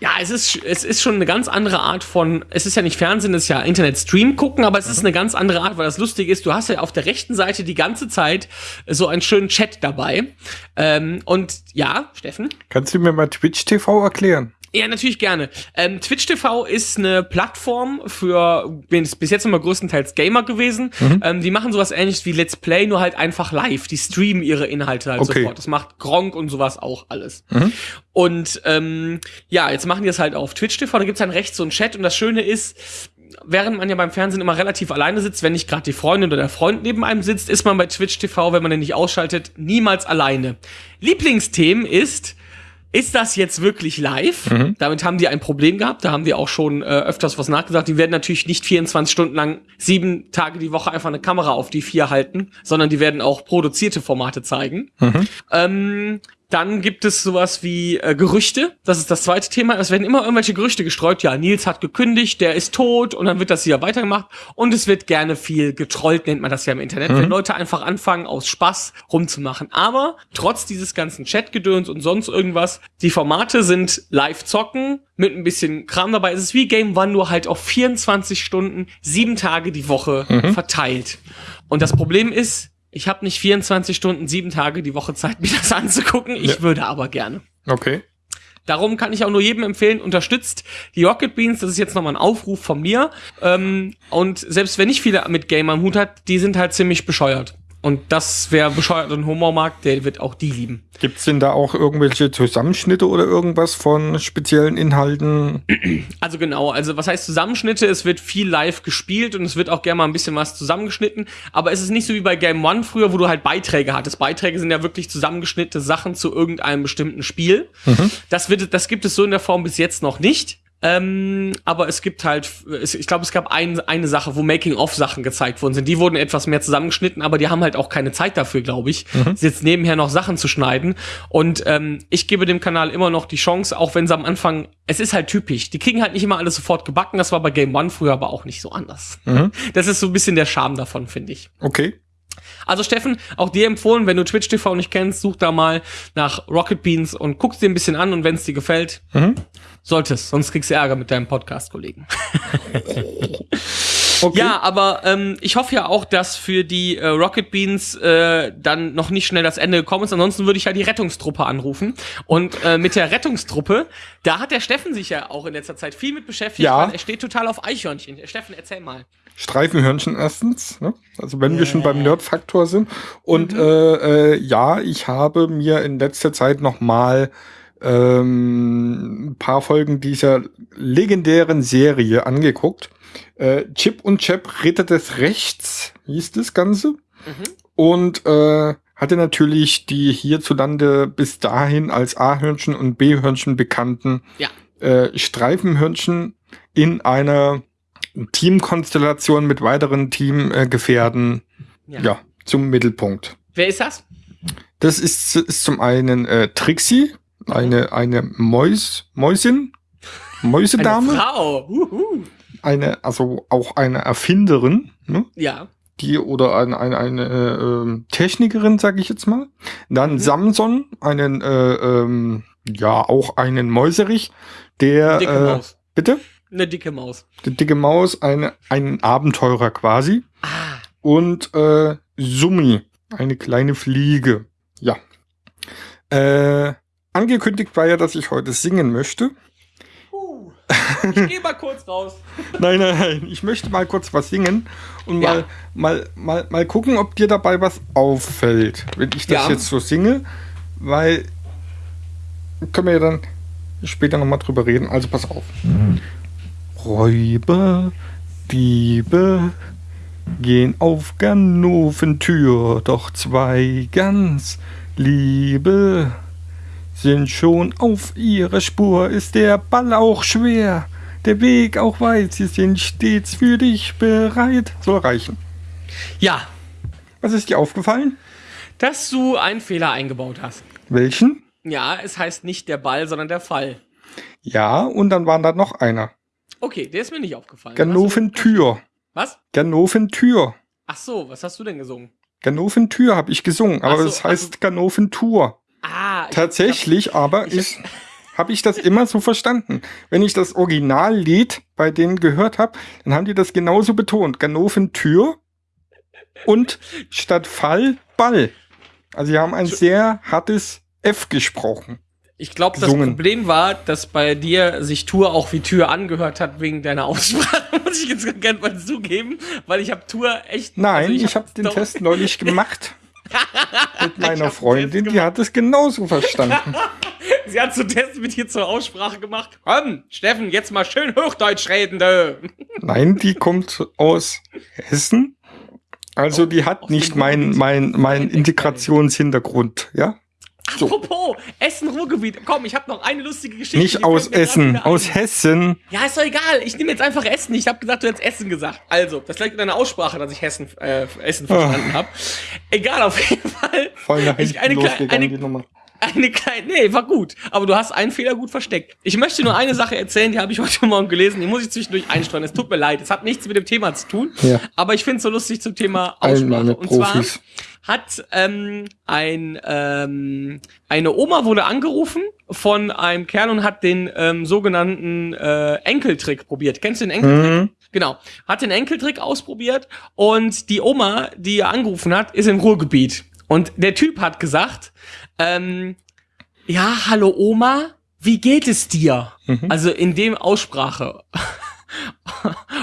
ja, es ist, es ist schon eine ganz andere Art von, es ist ja nicht Fernsehen, es ist ja Internet-Stream gucken, aber es ist eine ganz andere Art, weil das Lustige ist, du hast ja auf der rechten Seite die ganze Zeit so einen schönen Chat dabei. Ähm, und ja, Steffen? Kannst du mir mal Twitch TV erklären? Ja, natürlich gerne. Ähm, Twitch TV ist eine Plattform für bin bis jetzt immer größtenteils Gamer gewesen. Ähm, die machen sowas ähnliches wie Let's Play, nur halt einfach live. Die streamen ihre Inhalte halt Okay. sofort. Das macht Gronk und sowas auch alles. Und ähm, ja, jetzt machen die das halt auf Twitch TV. Da gibt's dann rechts so einen Chat und das Schöne ist, während man ja beim Fernsehen immer relativ alleine sitzt, wenn nicht gerade die Freundin oder der Freund neben einem sitzt, ist man bei Twitch TV, wenn man den nicht ausschaltet, niemals alleine. Lieblingsthemen ist ist das jetzt wirklich live? Damit haben die ein Problem gehabt. Da haben wir auch schon äh, öfters was nachgesagt. Die werden natürlich nicht 24 Stunden lang sieben Tage die Woche einfach eine Kamera auf die vier halten, sondern die werden auch produzierte Formate zeigen. Ähm, dann gibt es sowas wie äh, Gerüchte. Das ist das zweite Thema. Es werden immer irgendwelche Gerüchte gestreut. Ja, Nils hat gekündigt, der ist tot und dann wird das hier weitergemacht. Und es wird gerne viel getrollt, nennt man das ja im Internet, wenn Leute einfach anfangen, aus Spaß rumzumachen. Aber trotz dieses ganzen Chatgedöns und sonst irgendwas, die Formate sind live zocken mit ein bisschen Kram dabei. Es ist wie Game One, nur halt auf 24 Stunden, sieben Tage die Woche verteilt. Und das Problem ist, ich habe nicht 24 Stunden, sieben Tage die Woche Zeit, mir das anzugucken. Ich Ja. würde aber gerne. Okay. Darum kann ich auch nur jedem empfehlen, unterstützt die Rocket Beans. Das ist jetzt nochmal ein Aufruf von mir. Ähm, und selbst wenn nicht viele mit Game am Hut hat, die sind halt ziemlich bescheuert. Und das, wer bescheuert und Humor mag, der wird auch die lieben. Gibt's denn da auch irgendwelche Zusammenschnitte oder irgendwas von speziellen Inhalten? Also genau, also was heißt Zusammenschnitte? Es wird viel live gespielt und es wird auch gerne mal ein bisschen was zusammengeschnitten. Aber es ist nicht so wie bei Game One früher, wo du halt Beiträge hattest. Beiträge sind ja wirklich zusammengeschnittene Sachen zu irgendeinem bestimmten Spiel. Das wird, das gibt es so in der Form bis jetzt noch nicht. Ähm, aber es gibt halt, ich glaube, es gab ein, eine Sache, wo Making-of-Sachen gezeigt worden sind. Die wurden etwas mehr zusammengeschnitten, aber die haben halt auch keine Zeit dafür, glaube ich, jetzt nebenher noch Sachen zu schneiden. Und ähm, ich gebe dem Kanal immer noch die Chance, auch wenn sie am Anfang, es ist halt typisch. Die kriegen halt nicht immer alles sofort gebacken. Das war bei Game One früher aber auch nicht so anders. Das ist so ein bisschen der Charme davon, finde ich. Okay. Also Steffen, auch dir empfohlen, wenn du Twitch TV nicht kennst, such da mal nach Rocket Beans und guckst dir ein bisschen an und wenn es dir gefällt, solltest, sonst kriegst du Ärger mit deinem Podcast-Kollegen. Okay. Ja, aber ähm, ich hoffe ja auch, dass für die äh, Rocket Beans äh, dann noch nicht schnell das Ende gekommen ist. Ansonsten würde ich ja die Rettungstruppe anrufen. Und äh, mit der Rettungstruppe, da hat der Steffen sich ja auch in letzter Zeit viel mit beschäftigt. Ja. weil Er steht total auf Eichhörnchen. Steffen, erzähl mal. Streifenhörnchen erstens, ne? also wenn wir schon beim Nerdfaktor sind. Und äh, äh, ja, ich habe mir in letzter Zeit noch mal ähm, ein paar Folgen dieser legendären Serie angeguckt. Äh, Chip und Chap Ritter des Rechts hieß das Ganze. Und äh, hatte natürlich die hierzulande bis dahin als A-Hörnchen und B-Hörnchen bekannten Ja. äh, Streifenhörnchen in einer Teamkonstellation mit weiteren Teamgefährten Ja. ja. zum Mittelpunkt. Wer ist das? Das ist, ist zum einen äh, Trixie, eine, eine Mäus, Mäusin, Eine Mäusedame, Frau. Uhu. eine, also auch eine Erfinderin, ne? Ja. die oder ein, ein, eine ähm, Technikerin, sage ich jetzt mal. Dann Mhm. Samson, einen äh, ähm, ja auch einen Mäuserich, der Dicke äh, Maus. bitte Eine dicke Maus. die dicke Maus, eine, ein Abenteurer quasi Ah. und äh, Summi, eine kleine Fliege. Ja. Äh, angekündigt war ja, dass ich heute singen möchte. Uh. Ich geh mal kurz raus. Nein, nein, nein. Ich möchte mal kurz was singen und Ja. mal, mal, mal, mal gucken, ob dir dabei was auffällt, wenn ich das Ja. jetzt so singe, weil können wir ja dann später nochmal drüber reden. Also pass auf. Räuber, Diebe gehen auf Ganofentür, doch zwei ganz Liebe sind schon auf ihrer Spur. Ist der Ball auch schwer, der Weg auch weit, sie sind stets für dich bereit. Soll reichen. Ja, Was ist dir aufgefallen? dass du einen Fehler eingebaut hast. Welchen? Ja, es heißt nicht der Ball, sondern der Fall. Ja, und dann war da noch einer. Okay, der ist mir nicht aufgefallen. Ganofentür. Was? Ganofentür. Ach so, was hast du denn gesungen? Ganofentür habe ich gesungen, aber so, das heißt Ganofentur. Ah, ich- Tatsächlich aber ist, habe ich das immer so verstanden. Wenn ich das Originallied bei denen gehört habe, dann haben die das genauso betont. Ganofentür und statt Fall Ball. Also sie haben ein sehr hartes F gesprochen. Ich glaube, das. Problem war, dass bei dir sich Tour auch wie Tür angehört hat wegen deiner Aussprache. Muss ich jetzt gerne mal zugeben, weil ich habe Tour echt. Nein, also ich habe den doch- Test neulich gemacht. Mit meiner hab den Freundin, die hat es genauso verstanden. Sie hat so Test mit dir zur Aussprache gemacht. Komm, Steffen, jetzt mal schön Hochdeutsch reden, du. Nein, die kommt aus Hessen. Also die hat nicht dem mein, Ruhrgebiet. mein, mein Integrationshintergrund, ja? So. Apropos, Essen-Ruhrgebiet. Komm, ich habe noch eine lustige Geschichte. Nicht aus Essen, aus Hessen. Ja, ist doch egal. Ich nehme jetzt einfach Essen. Ich habe gesagt, du hättest Essen gesagt. Also, das lag in deiner Aussprache, dass ich Hessen, äh, Essen verstanden habe. Egal, auf jeden Fall. Voll nach Ich- eine, losgegangen, die eine, Nummer. Eine kleine, nee, war gut. Aber du hast einen Fehler gut versteckt. Ich möchte nur eine Sache erzählen, die habe ich heute Morgen gelesen. Die muss ich zwischendurch einstreuen. Es tut mir leid. Es hat nichts mit dem Thema zu tun. Ja. Aber ich finde es so lustig zum Thema Aussprache. Und zwar hat ähm, ein ähm, eine Oma wurde angerufen von einem Kerl und hat den ähm, sogenannten äh, Enkeltrick probiert. Kennst du den Enkeltrick? Mhm. Genau. Hat den Enkeltrick ausprobiert und die Oma, die er angerufen hat, ist im Ruhrgebiet. Und der Typ hat gesagt, ähm, ja, hallo Oma, wie geht es dir? Mhm. Also in dem Aussprache.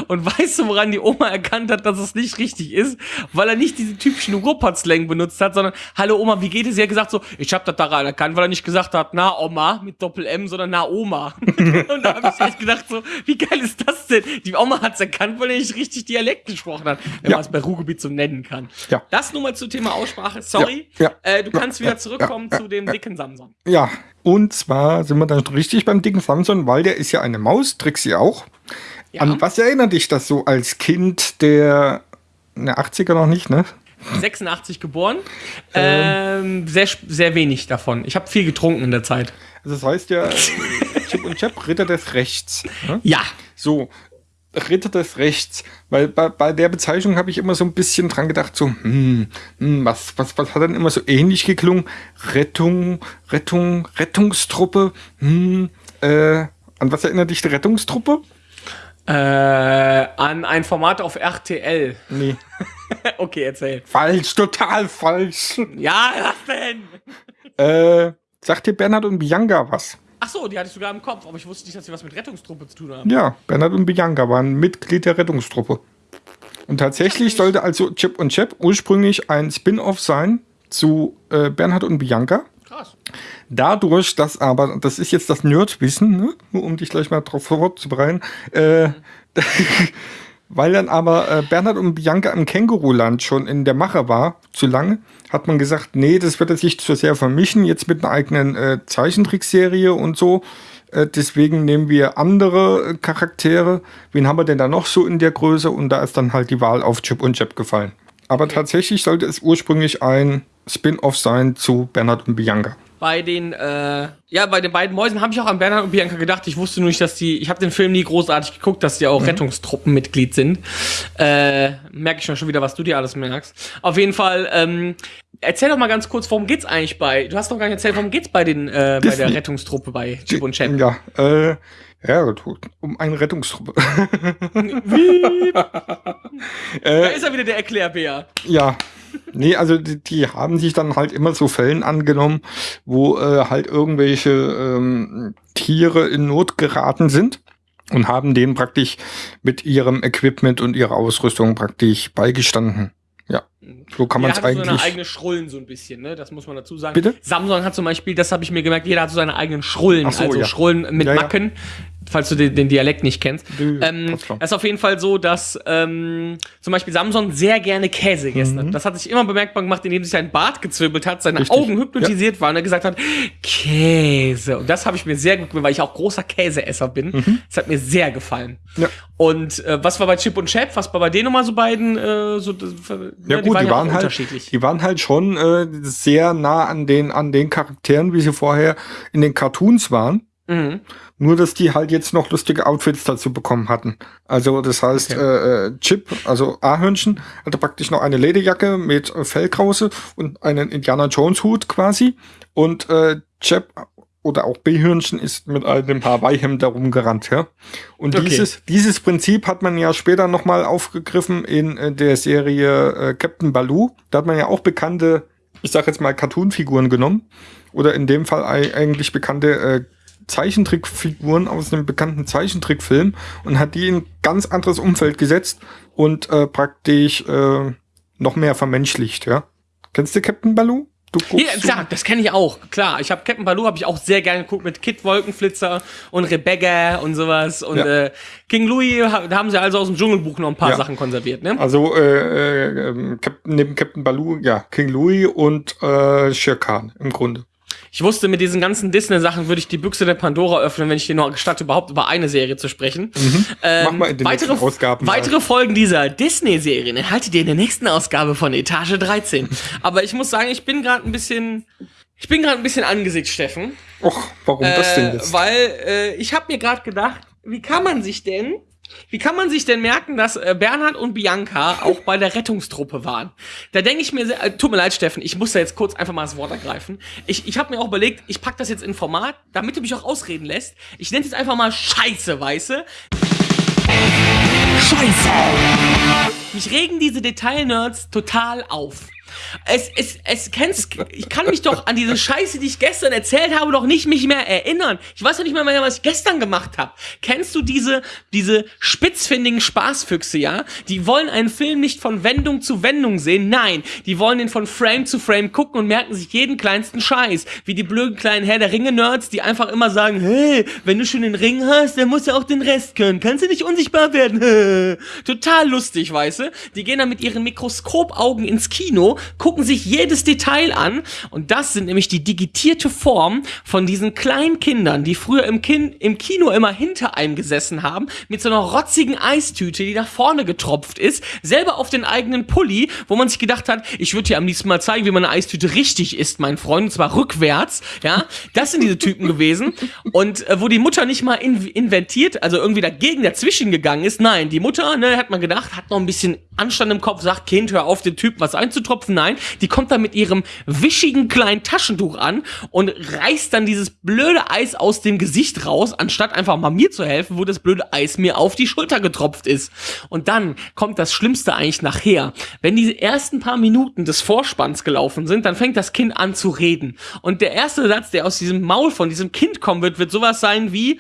Und weißt du, woran die Oma erkannt hat, dass es nicht richtig ist? Weil er nicht diese typischen Ruhrpott-Slang benutzt hat, sondern, hallo Oma, wie geht es? Sie hat gesagt so, ich hab das daran erkannt, weil er nicht gesagt hat, na Oma mit Doppel-M, sondern na Oma. Und da habe ich echt gedacht so, wie geil ist das denn? Die Oma hat's erkannt, weil er nicht richtig Dialekt gesprochen hat, wenn Ja. man es bei Ruhrgebiet so nennen kann. Ja. Das nur mal zum Thema Aussprache. Sorry. Ja, äh, du kannst wieder zurückkommen zu dem dicken Samson. Ja, und zwar sind wir dann richtig beim dicken Samson, weil der ist ja eine Maus, Trixie auch. Ja. An was erinnert dich das so als Kind der, ne, 80er noch nicht, ne? 86 geboren. Ähm, sehr, sp- sehr wenig davon. Ich habe viel getrunken in der Zeit. Also das heißt ja Chip und Chap, Ritter des Rechts. Ne? Ja. So, Ritter des Rechts. Weil bei, bei der Bezeichnung habe ich immer so ein bisschen dran gedacht, so, hm, hm, was, was, was hat dann immer so ähnlich geklungen? Rettung, Rettung, Rettungstruppe, hm, äh, an was erinnert dich die Rettungstruppe? Äh, an ein Format auf RTL. Nee, okay, erzähl. falsch, total falsch. Ja, was denn? Äh, sagt dir Bernhard und Bianca was? Ach so, die hatte ich sogar im Kopf, aber ich wusste nicht, dass sie was mit Rettungstruppe zu tun haben. Ja, Bernhard und Bianca waren Mitglied der Rettungstruppe. Und tatsächlich sollte also Chip und Chap ursprünglich ein Spin-off sein zu äh, Bernhard und Bianca. Dadurch, dass aber, das ist jetzt das Nerdwissen, ne? nur um dich gleich mal drauf vorzubereiten, äh, weil dann aber äh, Bernhard und Bianca im Känguruland schon in der Mache war, zu lange, hat man gesagt, nee, das wird sich zu sehr vermischen, jetzt mit einer eigenen äh, Zeichentrickserie und so. Äh, deswegen nehmen wir andere äh, Charaktere. Wen haben wir denn da noch so in der Größe? Und da ist dann halt die Wahl auf Chip und Chap gefallen. Aber tatsächlich sollte es ursprünglich ein Spin-off sein zu Bernhard und Bianca. bei den, äh, ja, bei den beiden Mäusen habe ich auch an Bernhard und Bianca gedacht. Ich wusste nur nicht, dass die, ich habe den Film nie großartig geguckt, dass die auch Rettungstruppenmitglied sind. Äh, merke ich schon schon wieder, was du dir alles merkst. Auf jeden Fall, ähm, erzähl doch mal ganz kurz, worum geht's eigentlich bei, du hast doch gar nicht erzählt, worum geht's bei den, äh, bei der. Rettungstruppe bei Chip und Chap. Ja, äh, ja, um eine Rettungstruppe. Da ist er wieder der Erklärbär. Ja. Nee, also die, die haben sich dann halt immer so Fällen angenommen, wo äh, halt irgendwelche ähm, Tiere in Not geraten sind und haben denen praktisch mit ihrem Equipment und ihrer Ausrüstung praktisch beigestanden. Ja, so kann man es jeder hat so seine eigentlich. eigene Schrullen so ein bisschen, ne? Das muss man dazu sagen. Bitte? Samsung hat zum Beispiel, das habe ich mir gemerkt, jeder hat so seine eigenen Schrullen, so, also ja. Schrullen mit Ja, ja. Macken, falls du den, den Dialekt nicht kennst. Nö, Ähm, es ist auf jeden Fall so, dass ähm, zum Beispiel Samson sehr gerne Käse gegessen hat. Das hat sich immer bemerkbar gemacht, indem sich sein Bart gezwirbelt hat, seine Mhm. Richtig. Augen hypnotisiert waren und er gesagt hat, Käse. Und das habe ich mir sehr gut gemacht, weil ich auch großer Käseesser bin. Das hat mir sehr gefallen. Mhm. Ja. Und äh, was war bei Chip und Chap? Was war bei denen nochmal so beiden? Äh, so, das, Ja, gut, die waren, halt, unterschiedlich. die waren halt schon äh, sehr nah an den, an den Charakteren, wie sie vorher in den Cartoons waren. Mhm. Nur, dass die halt jetzt noch lustige Outfits dazu bekommen hatten. Also, das heißt, äh, äh, Chip, also A-Hörnchen, hatte praktisch noch eine Lederjacke mit äh, Fellkrause und einen Indiana Jones Hut quasi. Und äh, Chip oder auch B-Hörnchen ist mit einem Hawaii-Hemd da rumgerannt, ja. Und Okay. dieses, dieses Prinzip hat man ja später nochmal aufgegriffen in äh, der Serie äh, Captain Baloo. Da hat man ja auch bekannte, ich sag jetzt mal, Cartoon-Figuren genommen. Oder in dem Fall ei- eigentlich bekannte äh, Zeichentrickfiguren aus einem bekannten Zeichentrickfilm und hat die in ein ganz anderes Umfeld gesetzt und äh, praktisch äh, noch mehr vermenschlicht, ja. Kennst du Captain Baloo? Du Ja, guckst klar, das kenne ich auch. Klar, ich habe Captain Baloo habe ich auch sehr gerne geguckt mit Kid Wolkenflitzer und Rebecca und sowas und Ja. äh, King Louis, da haben sie also aus dem Dschungelbuch noch ein paar Ja. Sachen konserviert, ne? Also äh, äh, ähm, Captain, neben Captain Baloo, ja, King Louis und äh, Shere Khan im Grunde. Ich wusste, mit diesen ganzen Disney-Sachen würde ich die Büchse der Pandora öffnen, wenn ich dir noch gestatte, überhaupt über eine Serie zu sprechen. Ähm, Mach mal in den weitere, nächsten Ausgaben mal. Weitere Folgen dieser Disney-Serien erhaltet ihr in der nächsten Ausgabe von Etage 13. Aber ich muss sagen, ich bin gerade ein bisschen, ich bin gerade ein bisschen angesickt, Steffen. Och, warum das denn Äh, jetzt? Weil äh, ich habe mir gerade gedacht, wie kann man sich denn, wie kann man sich denn merken, dass äh, Bernhard und Bianca auch bei der Rettungstruppe waren? Da denke ich mir, sehr- äh, tut mir leid, Steffen, ich muss da jetzt kurz einfach mal das Wort ergreifen. Ich, ich habe mir auch überlegt, ich pack das jetzt in Format, damit du mich auch ausreden lässt. Ich nenne es jetzt einfach mal Scheiße, weiße. Scheiße! Mich regen diese Detail-Nerds total auf. Es, es, es, kennst, ich kann mich doch an diese Scheiße, die ich gestern erzählt habe, doch nicht mich mehr erinnern. Ich weiß doch nicht mehr, was ich gestern gemacht habe. Kennst du diese, diese spitzfindigen Spaßfüchse, ja? Die wollen einen Film nicht von Wendung zu Wendung sehen. Nein, die wollen den von Frame zu Frame gucken und merken sich jeden kleinsten Scheiß. Wie die blöden kleinen Herr der Ringe-Nerds, die einfach immer sagen, hey, wenn du schon den Ring hast, dann musst du auch den Rest können. Kannst du nicht unsichtbar werden? Total lustig, weißt du? Die gehen dann mit ihren Mikroskopaugen ins Kino, gucken sich jedes Detail an. Und das sind nämlich die digitierte Form von diesen kleinen Kindern, die früher im, Kin im Kino immer hinter einem gesessen haben, mit so einer rotzigen Eistüte, die nach vorne getropft ist, selber auf den eigenen Pulli, wo man sich gedacht hat, ich würde dir am liebsten mal zeigen, wie man eine Eistüte richtig isst, mein Freund, und zwar rückwärts, ja, das sind diese Typen gewesen. Und äh, wo die Mutter nicht mal in inventiert, also irgendwie dagegen dazwischen gegangen ist, nein, die Mutter, ne, hat man gedacht, hat noch ein bisschen Anstand im Kopf, sagt, Kind, hör auf, den Typen was einzutropfen, nein, die kommt dann mit ihrem wischigen kleinen Taschentuch an und reißt dann dieses blöde Eis aus dem Gesicht raus, anstatt einfach mal mir zu helfen, wo das blöde Eis mir auf die Schulter getropft ist. Und dann kommt das Schlimmste eigentlich nachher. Wenn diese ersten paar Minuten des Vorspanns gelaufen sind, dann fängt das Kind an zu reden. Und der erste Satz, der aus diesem Maul von diesem Kind kommen wird, wird sowas sein wie,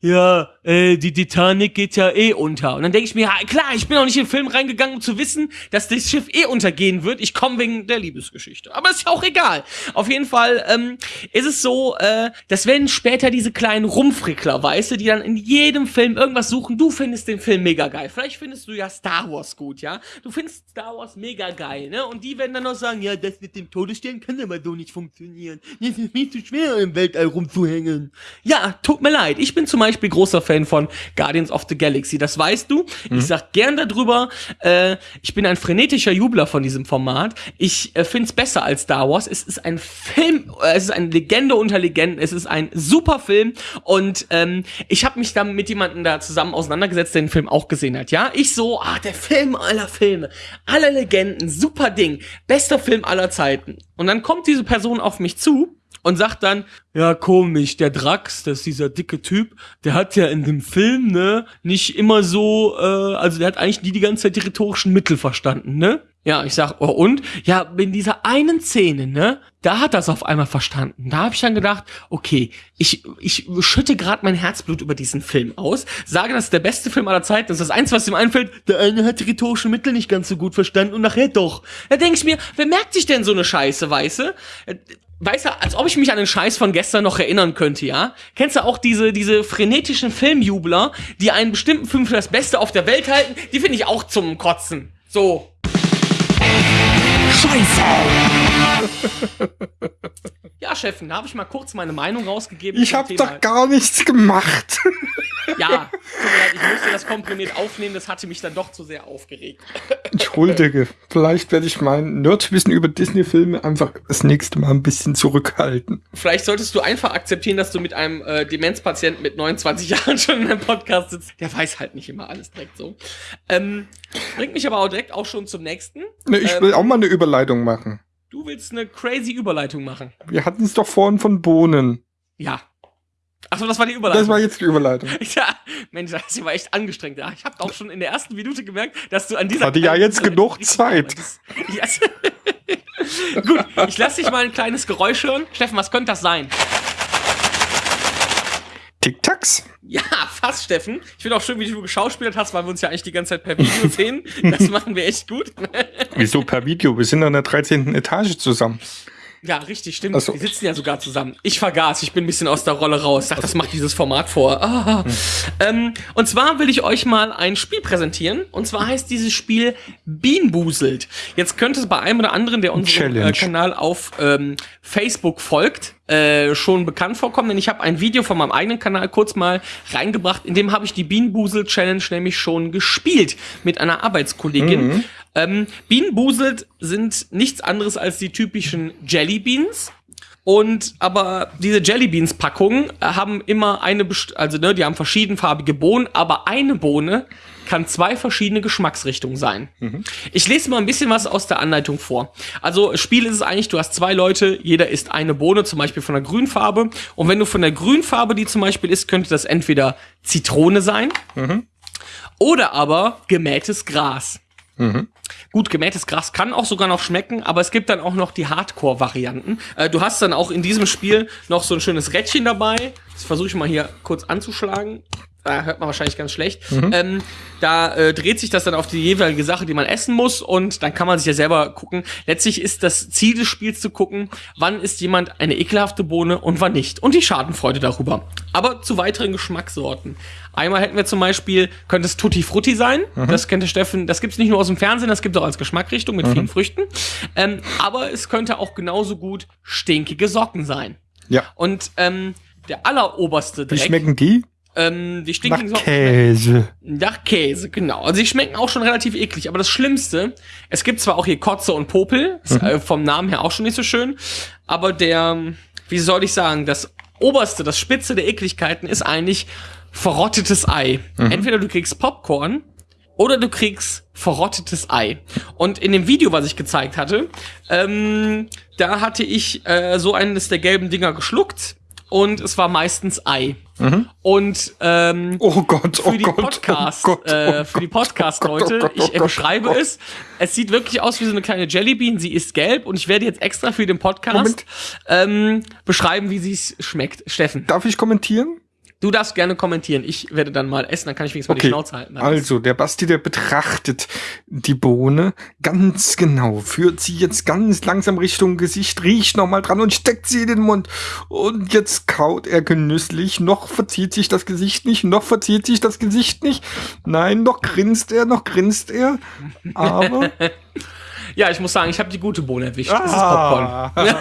ja, äh, die Titanic geht ja eh unter. Und dann denke ich mir, ja, klar, ich bin auch nicht in den Film reingegangen, um zu wissen, dass das Schiff eh untergehen wird. Ich komme wegen der Liebesgeschichte. Aber ist ja auch egal. Auf jeden Fall ähm, ist es so, äh, das werden später diese kleinen Rumfrickler, weißt du, die dann in jedem Film irgendwas suchen. Du findest den Film mega geil. Vielleicht findest du ja Star Wars gut, ja? Du findest Star Wars mega geil, ne? Und die werden dann noch sagen, ja, das mit dem Todesstern kann aber so nicht funktionieren. Das ist viel zu schwer, im Weltall rumzuhängen. Ja, tut mir leid. Ich bin zum Beispiel großer Fan von Guardians of the Galaxy. Das weißt du. Ich sag gern darüber. Äh, ich bin ein frenetischer Jubler von diesem Format. Ich äh, find's besser als Star Wars. Es ist ein Film, äh, es ist eine Legende unter Legenden. Es ist ein super Film und ähm, ich habe mich dann mit jemandem da zusammen auseinandergesetzt, der den Film auch gesehen hat. Ja, ich so, ah, der Film aller Filme, alle Legenden, super Ding, bester Film aller Zeiten. Und dann kommt diese Person auf mich zu und sagt dann, ja komisch, der Drax, das ist dieser dicke Typ, der hat ja in dem Film, ne, nicht immer so, äh, also der hat eigentlich nie die ganze Zeit die rhetorischen Mittel verstanden, ne? Ja, ich sag, oh und? Ja, in dieser einen Szene, ne, da hat das auf einmal verstanden. Da habe ich dann gedacht, okay, ich, ich schütte gerade mein Herzblut über diesen Film aus, sage, das ist der beste Film aller Zeiten, das ist das Einzige, was ihm einfällt, der eine hat die rhetorischen Mittel nicht ganz so gut verstanden und nachher doch. Da denk ich mir, wer merkt sich denn so eine Scheiße, weiße? Weißt du, als ob ich mich an den Scheiß von gestern noch erinnern könnte, ja? Kennst du auch diese, diese frenetischen Filmjubler, die einen bestimmten Film für das Beste auf der Welt halten? Die finde ich auch zum Kotzen. So. Ja, Chefin, da habe ich mal kurz meine Meinung rausgegeben. Ich habe doch gar nichts gemacht. Ja, tut mir leid, ich musste das komprimiert aufnehmen, das hatte mich dann doch zu sehr aufgeregt. Entschuldige, vielleicht werde ich mein Nerdwissen über Disney-Filme einfach das nächste Mal ein bisschen zurückhalten. Vielleicht solltest du einfach akzeptieren, dass du mit einem äh, Demenzpatienten mit 29 Jahren schon in einem Podcast sitzt. Der weiß halt nicht immer alles direkt so. Ähm, bringt mich aber auch direkt auch schon zum nächsten. Ne, ich Ähm, will auch mal eine Überleitung machen. Du willst eine crazy Überleitung machen. Wir hatten es doch vorhin von Bohnen. Ja. Achso, das war die Überleitung. Das war jetzt die Überleitung. ja, Mensch, das war echt angestrengt. Ich habe auch schon in der ersten Minute gemerkt, dass du an dieser. Hatte ja jetzt genug Zeit. Yes. Gut, ich lasse dich mal ein kleines Geräusch hören. Steffen, was könnte das sein? Tic-Tacs? Ja, fast, Steffen. Ich finde auch schön, wie du geschauspielert hast, weil wir uns ja eigentlich die ganze Zeit per Video sehen. Das machen wir echt gut. Wieso per Video? Wir sind an der 13. Etage zusammen. Ja, richtig, stimmt. Ach so. Wir sitzen ja sogar zusammen. Ich vergaß, ich bin ein bisschen aus der Rolle raus. Dachte, das macht dieses Format vor. Ah. Ähm, und zwar will ich euch mal ein Spiel präsentieren. Und zwar heißt dieses Spiel Beanboozled. Jetzt könnte es bei einem oder anderen, der unserem äh, Kanal auf ähm, Facebook folgt, äh, schon bekannt vorkommen, denn ich habe ein Video von meinem eigenen Kanal kurz mal reingebracht, in dem habe ich die Beanboozled Challenge nämlich schon gespielt mit einer Arbeitskollegin. Ähm, Beanboozled sind nichts anderes als die typischen Jelly Beans. Und aber diese Jelly Beans Packungen äh, haben immer eine, best- also ne, die haben verschiedenfarbige Bohnen, aber eine Bohne kann zwei verschiedene Geschmacksrichtungen sein. Ich lese mal ein bisschen was aus der Anleitung vor. Also Spiel ist es eigentlich, du hast zwei Leute, jeder isst eine Bohne, zum Beispiel von der Grünfarbe. Und wenn du von der Grünfarbe die zum Beispiel isst, könnte das entweder Zitrone sein oder aber gemähtes Gras. Gut, gemähtes Gras kann auch sogar noch schmecken, aber es gibt dann auch noch die Hardcore-Varianten. Äh, du hast dann auch in diesem Spiel noch so ein schönes Rädchen dabei. Das versuche ich mal hier kurz anzuschlagen. Da hört man wahrscheinlich ganz schlecht. Ähm, da äh, dreht sich das dann auf die jeweilige Sache, die man essen muss und dann kann man sich ja selber gucken. Letztlich ist das Ziel des Spiels zu gucken, wann ist jemand eine ekelhafte Bohne und wann nicht. Und die Schadenfreude darüber. Aber zu weiteren Geschmackssorten. Einmal hätten wir zum Beispiel, könnte es Tutti Frutti sein. Das kennt der Steffen, das gibt's nicht nur aus dem Fernsehen, das gibt es auch als Geschmackrichtung mit vielen Früchten. Ähm, aber es könnte auch genauso gut stinkige Socken sein. Ja. Und ähm, der alleroberste Wie Dreck, schmecken die? ähm, die Nach stinkigen Socken Käse. nach Käse, genau. Also die schmecken auch schon relativ eklig. Aber das Schlimmste, es gibt zwar auch hier Kotze und Popel, ist äh, vom Namen her auch schon nicht so schön, aber der, wie soll ich sagen, das oberste, das Spitze der Ekligkeiten ist eigentlich verrottetes Ei. Entweder du kriegst Popcorn oder du kriegst verrottetes Ei. Und in dem Video, was ich gezeigt hatte, ähm, da hatte ich äh, so eines der gelben Dinger geschluckt und es war meistens Ei. Und ähm, Oh Gott, oh für die Gott, Podcast, oh Gott, oh äh, für die Podcast-Leute, oh Gott, oh ich äh, Gott, beschreibe oh Gott. es. Es sieht wirklich aus wie so eine kleine Jellybean. Sie ist gelb und ich werde jetzt extra für den Podcast Moment. ähm, beschreiben, wie sie es schmeckt. Steffen, Darf ich kommentieren? Du darfst gerne kommentieren. Ich werde dann mal essen, dann kann ich wenigstens mal die Okay, Schnauze halten. also der Basti, der betrachtet die Bohne ganz genau, führt sie jetzt ganz langsam Richtung Gesicht, riecht nochmal dran und steckt sie in den Mund. Und jetzt kaut er genüsslich, noch verzieht sich das Gesicht nicht, noch verzieht sich das Gesicht nicht. Nein, noch grinst er, noch grinst er. Aber Ja, ich muss sagen, ich habe die gute Bohne erwischt. Das ist Popcorn. ah,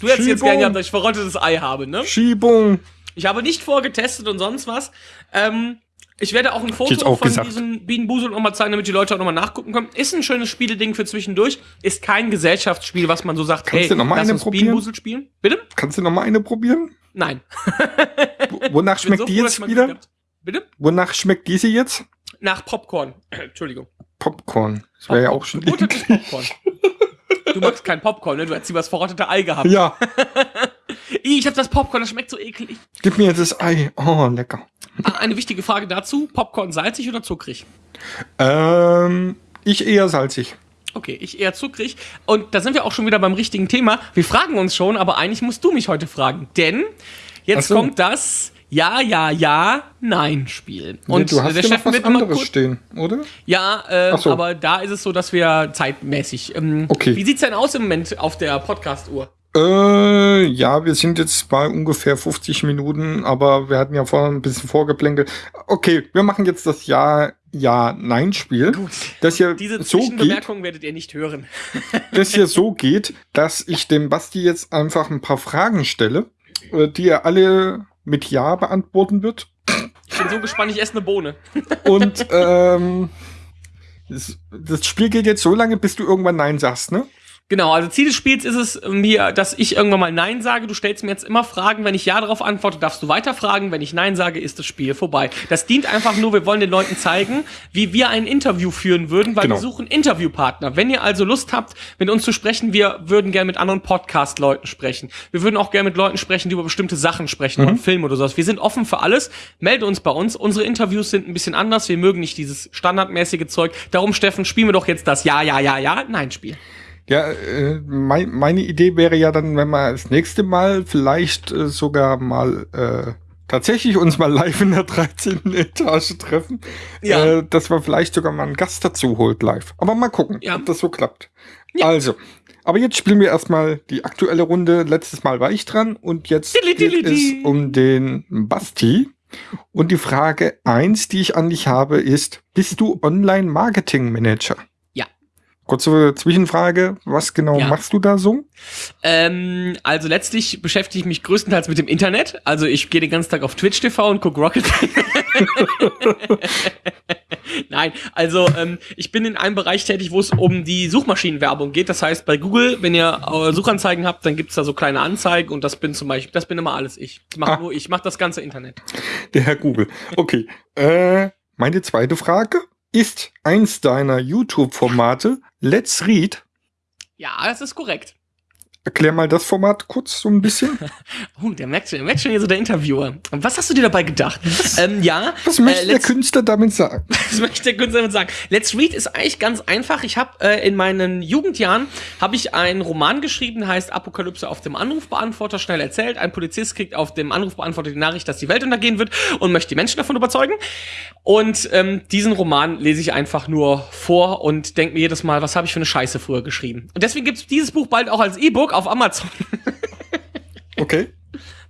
Du hättest jetzt gerne gehabt, dass ich verrottetes Ei habe, ne? Schiebung. Ich habe nicht vorgetestet und sonst was. Ähm, ich werde auch ein Foto auch von gesagt. diesem Bienenbusel nochmal zeigen, damit die Leute auch nochmal nachgucken können. Ist ein schönes Spieleding für zwischendurch. Ist kein Gesellschaftsspiel, was man so sagt, Kannst hey, du noch mal lass eine uns probieren? Bienenbusel spielen. Bitte? Kannst du noch mal eine probieren? Nein. Wo- Wonach schmeckt so die froh, jetzt wieder? Bitte? Wonach schmeckt diese jetzt? Nach Popcorn. Entschuldigung. Popcorn. Das wäre ja auch schon Popcorn. Du magst kein Popcorn, ne? Du hast lieber das verrottete Ei gehabt. Ja, Ich hab das Popcorn, das schmeckt so eklig. gib mir das Ei. Oh, lecker. Ah, Eine wichtige Frage dazu. Popcorn salzig oder zuckrig? Ähm, ich eher salzig. Okay, ich eher zuckrig. Und da sind wir auch schon wieder beim richtigen Thema. Wir fragen uns schon, aber eigentlich musst du mich heute fragen. Denn jetzt so. kommt das Ja, Ja, Ja, Nein-Spiel. Nee, Und du hast der Chef was wird anderes stehen, oder? Ja, äh, so. aber da ist es so, dass wir zeitmäßig. Ähm, Okay. Wie sieht's denn aus im Moment auf der Podcast-Uhr? Äh, ja, wir sind jetzt bei ungefähr 50 Minuten, aber wir hatten ja vorhin ein bisschen vorgeplänkelt. Okay, wir machen jetzt das Ja, Ja, Nein-Spiel. Gut. Das ja Diese so geht, Zwischenbemerkung werdet ihr nicht hören. das hier so geht, dass ich dem Basti jetzt einfach ein paar Fragen stelle, äh, die er alle mit Ja beantworten wird. Ich bin so gespannt, ich esse eine Bohne. Und ähm, das, das Spiel geht jetzt so lange, bis du irgendwann Nein sagst, ne? Genau, also Ziel des Spiels ist es mir, dass ich irgendwann mal Nein sage. Du stellst mir jetzt immer Fragen. Wenn ich Ja darauf antworte, darfst du weiter fragen. Wenn ich Nein sage, ist das Spiel vorbei. Das dient einfach nur, wir wollen den Leuten zeigen, wie wir ein Interview führen würden, weil Genau. wir suchen Interviewpartner. Wenn ihr also Lust habt, mit uns zu sprechen, wir würden gerne mit anderen Podcast-Leuten sprechen. Wir würden auch gerne mit Leuten sprechen, die über bestimmte Sachen sprechen, über einen Film oder sowas. Wir sind offen für alles. Melde uns bei uns. Unsere Interviews sind ein bisschen anders. Wir mögen nicht dieses standardmäßige Zeug. Darum, Steffen, spielen wir doch jetzt das Ja, Ja, Ja, Ja, Nein-Spiel. Ja, äh, mein, meine Idee wäre ja dann, wenn wir das nächste Mal vielleicht äh, sogar mal äh, tatsächlich uns mal live in der 13. Etage treffen, Ja. äh, dass wir vielleicht sogar mal einen Gast dazu holt live. Aber mal gucken, Ja. ob das so klappt. Also, aber jetzt spielen wir erstmal die aktuelle Runde. Letztes Mal war ich dran und jetzt Dilli, geht dilli, es um den Basti. Und die Frage eins, die ich an dich habe, ist, bist du Online-Marketing-Manager? Kurze Zwischenfrage, was genau Ja. machst du da so? Ähm, also letztlich beschäftige ich mich größtenteils mit dem Internet. Also ich gehe den ganzen Tag auf Twitch TV und gucke Rocket. Nein, also ähm, ich bin in einem Bereich tätig, wo es um die Suchmaschinenwerbung geht. Das heißt, bei Google, wenn ihr äh, Suchanzeigen habt, dann gibt's da so kleine Anzeigen und das bin zum Beispiel, das bin immer alles ich. Das mach Ah. nur ich, mach das ganze Internet. Der Herr Google. Okay. äh, meine zweite Frage. Ist eins deiner YouTube-Formate Let's Read? Ja, das ist korrekt. Erklär mal das Format kurz so ein bisschen. Oh, der merkt, der merkt schon hier so der Interviewer. Was hast du dir dabei gedacht? Ähm, ja, Was möchte äh, der Künstler damit sagen? Das möchte der Künstler damit sagen. Let's Read ist eigentlich ganz einfach. Ich habe äh, in meinen Jugendjahren habe ich einen Roman geschrieben, der heißt Apokalypse auf dem Anrufbeantworter. Schnell erzählt. Ein Polizist kriegt auf dem Anrufbeantworter die Nachricht, dass die Welt untergehen wird und möchte die Menschen davon überzeugen. Und ähm, diesen Roman lese ich einfach nur vor und denke mir jedes Mal, was habe ich für eine Scheiße früher geschrieben. Und deswegen gibt's dieses Buch bald auch als E-Book auf Amazon. Okay.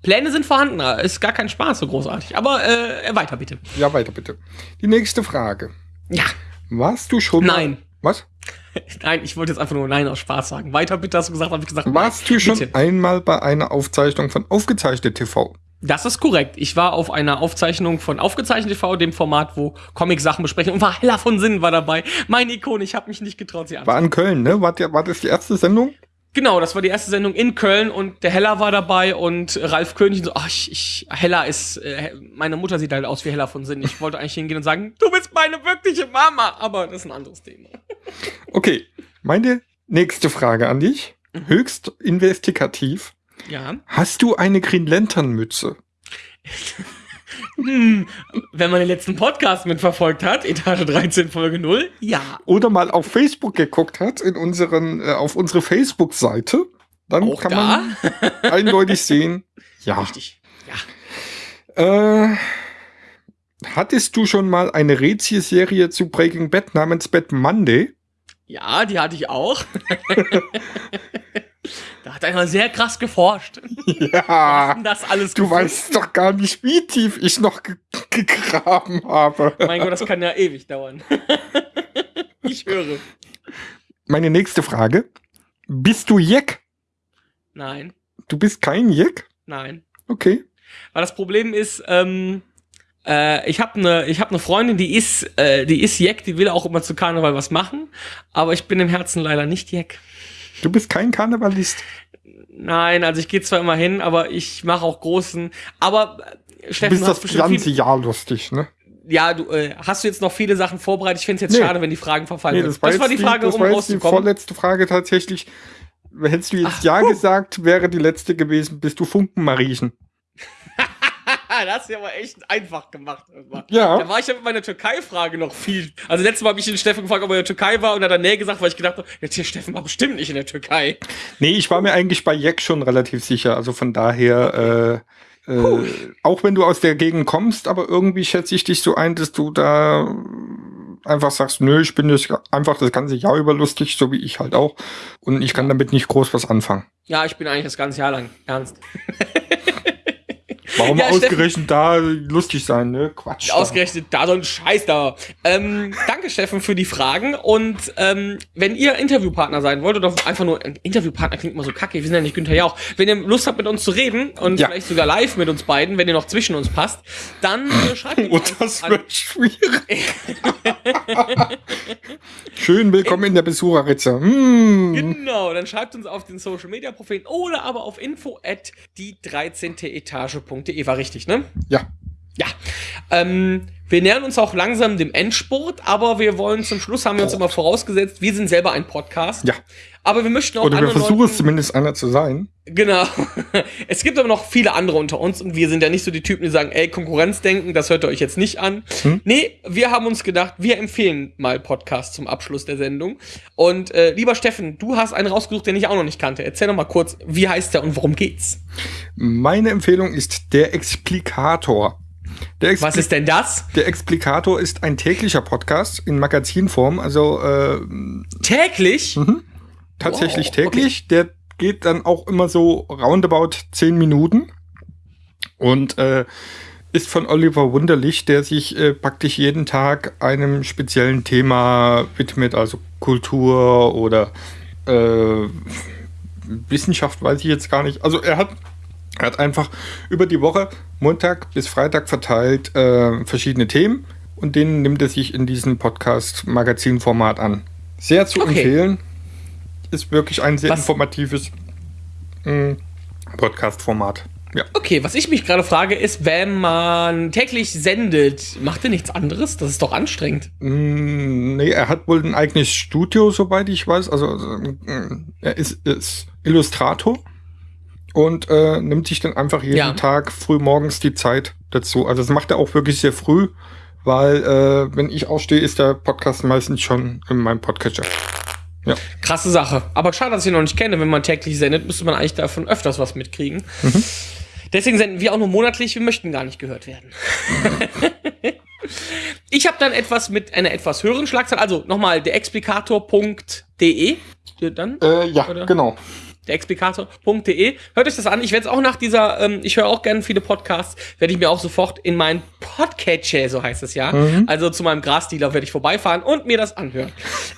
Pläne sind vorhanden. Ist gar kein Spaß so großartig. Aber äh, weiter bitte. Ja, weiter bitte. Die nächste Frage. Ja. Warst du schon Nein. Mal, was? Nein, ich wollte jetzt einfach nur Nein aus Spaß sagen. Weiter bitte hast du gesagt, habe ich gesagt. Warst du schon Bitte. einmal bei einer Aufzeichnung von Aufgezeichnet TV? Das ist korrekt. Ich war auf einer Aufzeichnung von Aufgezeichnet TV, dem Format, wo Comic-Sachen besprechen und war heller von Sinn war dabei. Meine Ikone, ich habe mich nicht getraut, sie War anzusehen. in Köln, ne? War, der, war das die erste Sendung? Genau, das war die erste Sendung in Köln und der Heller war dabei und Ralf König so, ach, ich, ich, Heller ist, äh, meine Mutter sieht halt aus wie Heller von Sinn. Ich wollte eigentlich hingehen und sagen, du bist meine wirkliche Mama, aber das ist ein anderes Thema. Okay. Meine nächste Frage an dich. Mhm. Höchst investigativ. Ja. Hast du eine Green Lantern Mütze? Hm, wenn man den letzten Podcast mitverfolgt hat, Etage 13, Folge 0, ja. Oder mal auf Facebook geguckt hat, in unseren, äh, auf unsere Facebook-Seite, dann Auch kann da? man eindeutig sehen, ja. Richtig. Ja. Äh, hattest du schon mal eine Rätselserie zu Breaking Bad namens Bad Monday? Ja, die hatte ich auch. da hat einer sehr krass geforscht. Ja. Das alles Du gefunden? weißt doch gar nicht, wie tief ich noch ge gegraben habe. Mein Gott, das kann ja ewig dauern. ich höre. Meine nächste Frage. Bist du Jack? Nein, Du bist kein Jack? nein. Okay. Weil das Problem ist, ähm, äh, ich habe eine ich habe eine Freundin, die ist äh, die ist Jack, die will auch immer zu Karneval was machen, aber ich bin im Herzen leider nicht Jack. Du bist kein Karnevalist. Nein, also ich gehe zwar immer hin, aber ich mache auch großen. Aber äh, Du Steffen, bist du hast das ganze viel, Jahr lustig, ne? ja, du äh, hast du jetzt noch viele Sachen vorbereitet. Ich finde es jetzt Nee. schade, wenn die Fragen verfallen. Nee, das war, das war die Frage, das um war jetzt die rauszukommen. vorletzte Frage tatsächlich. Hättest du jetzt Ach, Ja puh. gesagt, wäre die letzte gewesen, bist du Funkenmariechen. das hast du ja aber echt einfach gemacht. Ja. Da war ich ja mit meiner Türkei-Frage noch viel. Also letztes Mal habe ich den Steffen gefragt, ob er in der Türkei war und er hat dann nee gesagt, weil ich gedacht habe, jetzt hier Steffen war bestimmt nicht in der Türkei. Nee, ich war mir eigentlich bei Jack schon relativ sicher. Also von daher, äh, äh, auch wenn du aus der Gegend kommst, aber irgendwie schätze ich dich so ein, dass du da einfach sagst, nö, ich bin das einfach das ganze Jahr über lustig, so wie ich halt auch. Und ich kann damit nicht groß was anfangen. Ja, ich bin eigentlich das ganze Jahr lang ernst. Warum Ja, ausgerechnet da lustig sein, ne? Quatsch. Ausgerechnet da so ein Scheiß da. Ähm, danke, Steffen, für die Fragen. Und ähm, wenn ihr Interviewpartner sein wollt oder einfach nur ein Interviewpartner klingt immer so kacke, wir sind ja nicht Günther Jauch. Wenn ihr Lust habt, mit uns zu reden und Ja. vielleicht sogar live mit uns beiden, wenn ihr noch zwischen uns passt, dann äh, schreibt uns Und einfach das an- wird schwierig. Schön willkommen in der Besucherritze. Hm. Genau, dann schreibt uns auf den Social Media Profilen oder aber auf info at die 13. Etage.de. War richtig, ne? Ja. Ja. Ähm, wir nähern uns auch langsam dem Endspurt, aber wir wollen zum Schluss, haben wir uns immer vorausgesetzt, wir sind selber ein Podcast. Ja. Aber wir möchten auch Oder wir versuchen es zumindest einer zu sein. Genau. Es gibt aber noch viele andere unter uns und wir sind ja nicht so die Typen, die sagen, ey, Konkurrenzdenken, das hört ihr euch jetzt nicht an. Hm? Nee, wir haben uns gedacht, wir empfehlen mal Podcast zum Abschluss der Sendung. Und äh, lieber Steffen, du hast einen rausgesucht, den ich auch noch nicht kannte. Erzähl doch mal kurz, wie heißt der und worum geht's? Meine Empfehlung ist der Explikator. Was ist denn das? der Explikator ist ein täglicher Podcast in Magazinform, also äh, Täglich? Mhm. tatsächlich Wow, täglich. Der geht dann auch immer so roundabout zehn Minuten und äh, ist von Oliver Wunderlich, der sich äh, praktisch jeden Tag einem speziellen Thema widmet, also Kultur oder äh, Wissenschaft, weiß ich jetzt gar nicht. Also er hat, er hat einfach über die Woche, Montag bis Freitag verteilt, äh, verschiedene Themen und denen nimmt er sich in diesem Podcast-Magazin-Format an. Sehr zu Okay. empfehlen. Ist wirklich ein sehr Was- informatives mh, Podcast-Format. Ja. Okay, was ich mich gerade frage, ist, wenn man täglich sendet, macht ihr nichts anderes? Das ist doch anstrengend. Mm, Nee, er hat wohl ein eigenes Studio, soweit ich weiß. Also äh, er ist, ist Illustrator und äh, nimmt sich dann einfach jeden Ja. Tag früh morgens die Zeit dazu. Also das macht er auch wirklich sehr früh, weil äh, wenn ich aufstehe, ist der Podcast meistens schon in meinem Podcatcher. Krasse Sache. Aber schade, dass ich ihn noch nicht kenne. Wenn man täglich sendet, müsste man eigentlich davon öfters was mitkriegen. Deswegen senden wir auch nur monatlich. Wir möchten gar nicht gehört werden. ich habe dann etwas mit einer etwas höheren Schlagzahl. Also nochmal, der explikator.de. Dann? Äh, ja, Oder? genau. Der. Hört euch das an. Ich werde es auch nach dieser, ähm, ich höre auch gerne viele Podcasts, werde ich mir auch sofort in meinen Podcatcher, so heißt es ja, also zu meinem Grasdealer werde ich vorbeifahren und mir das anhören.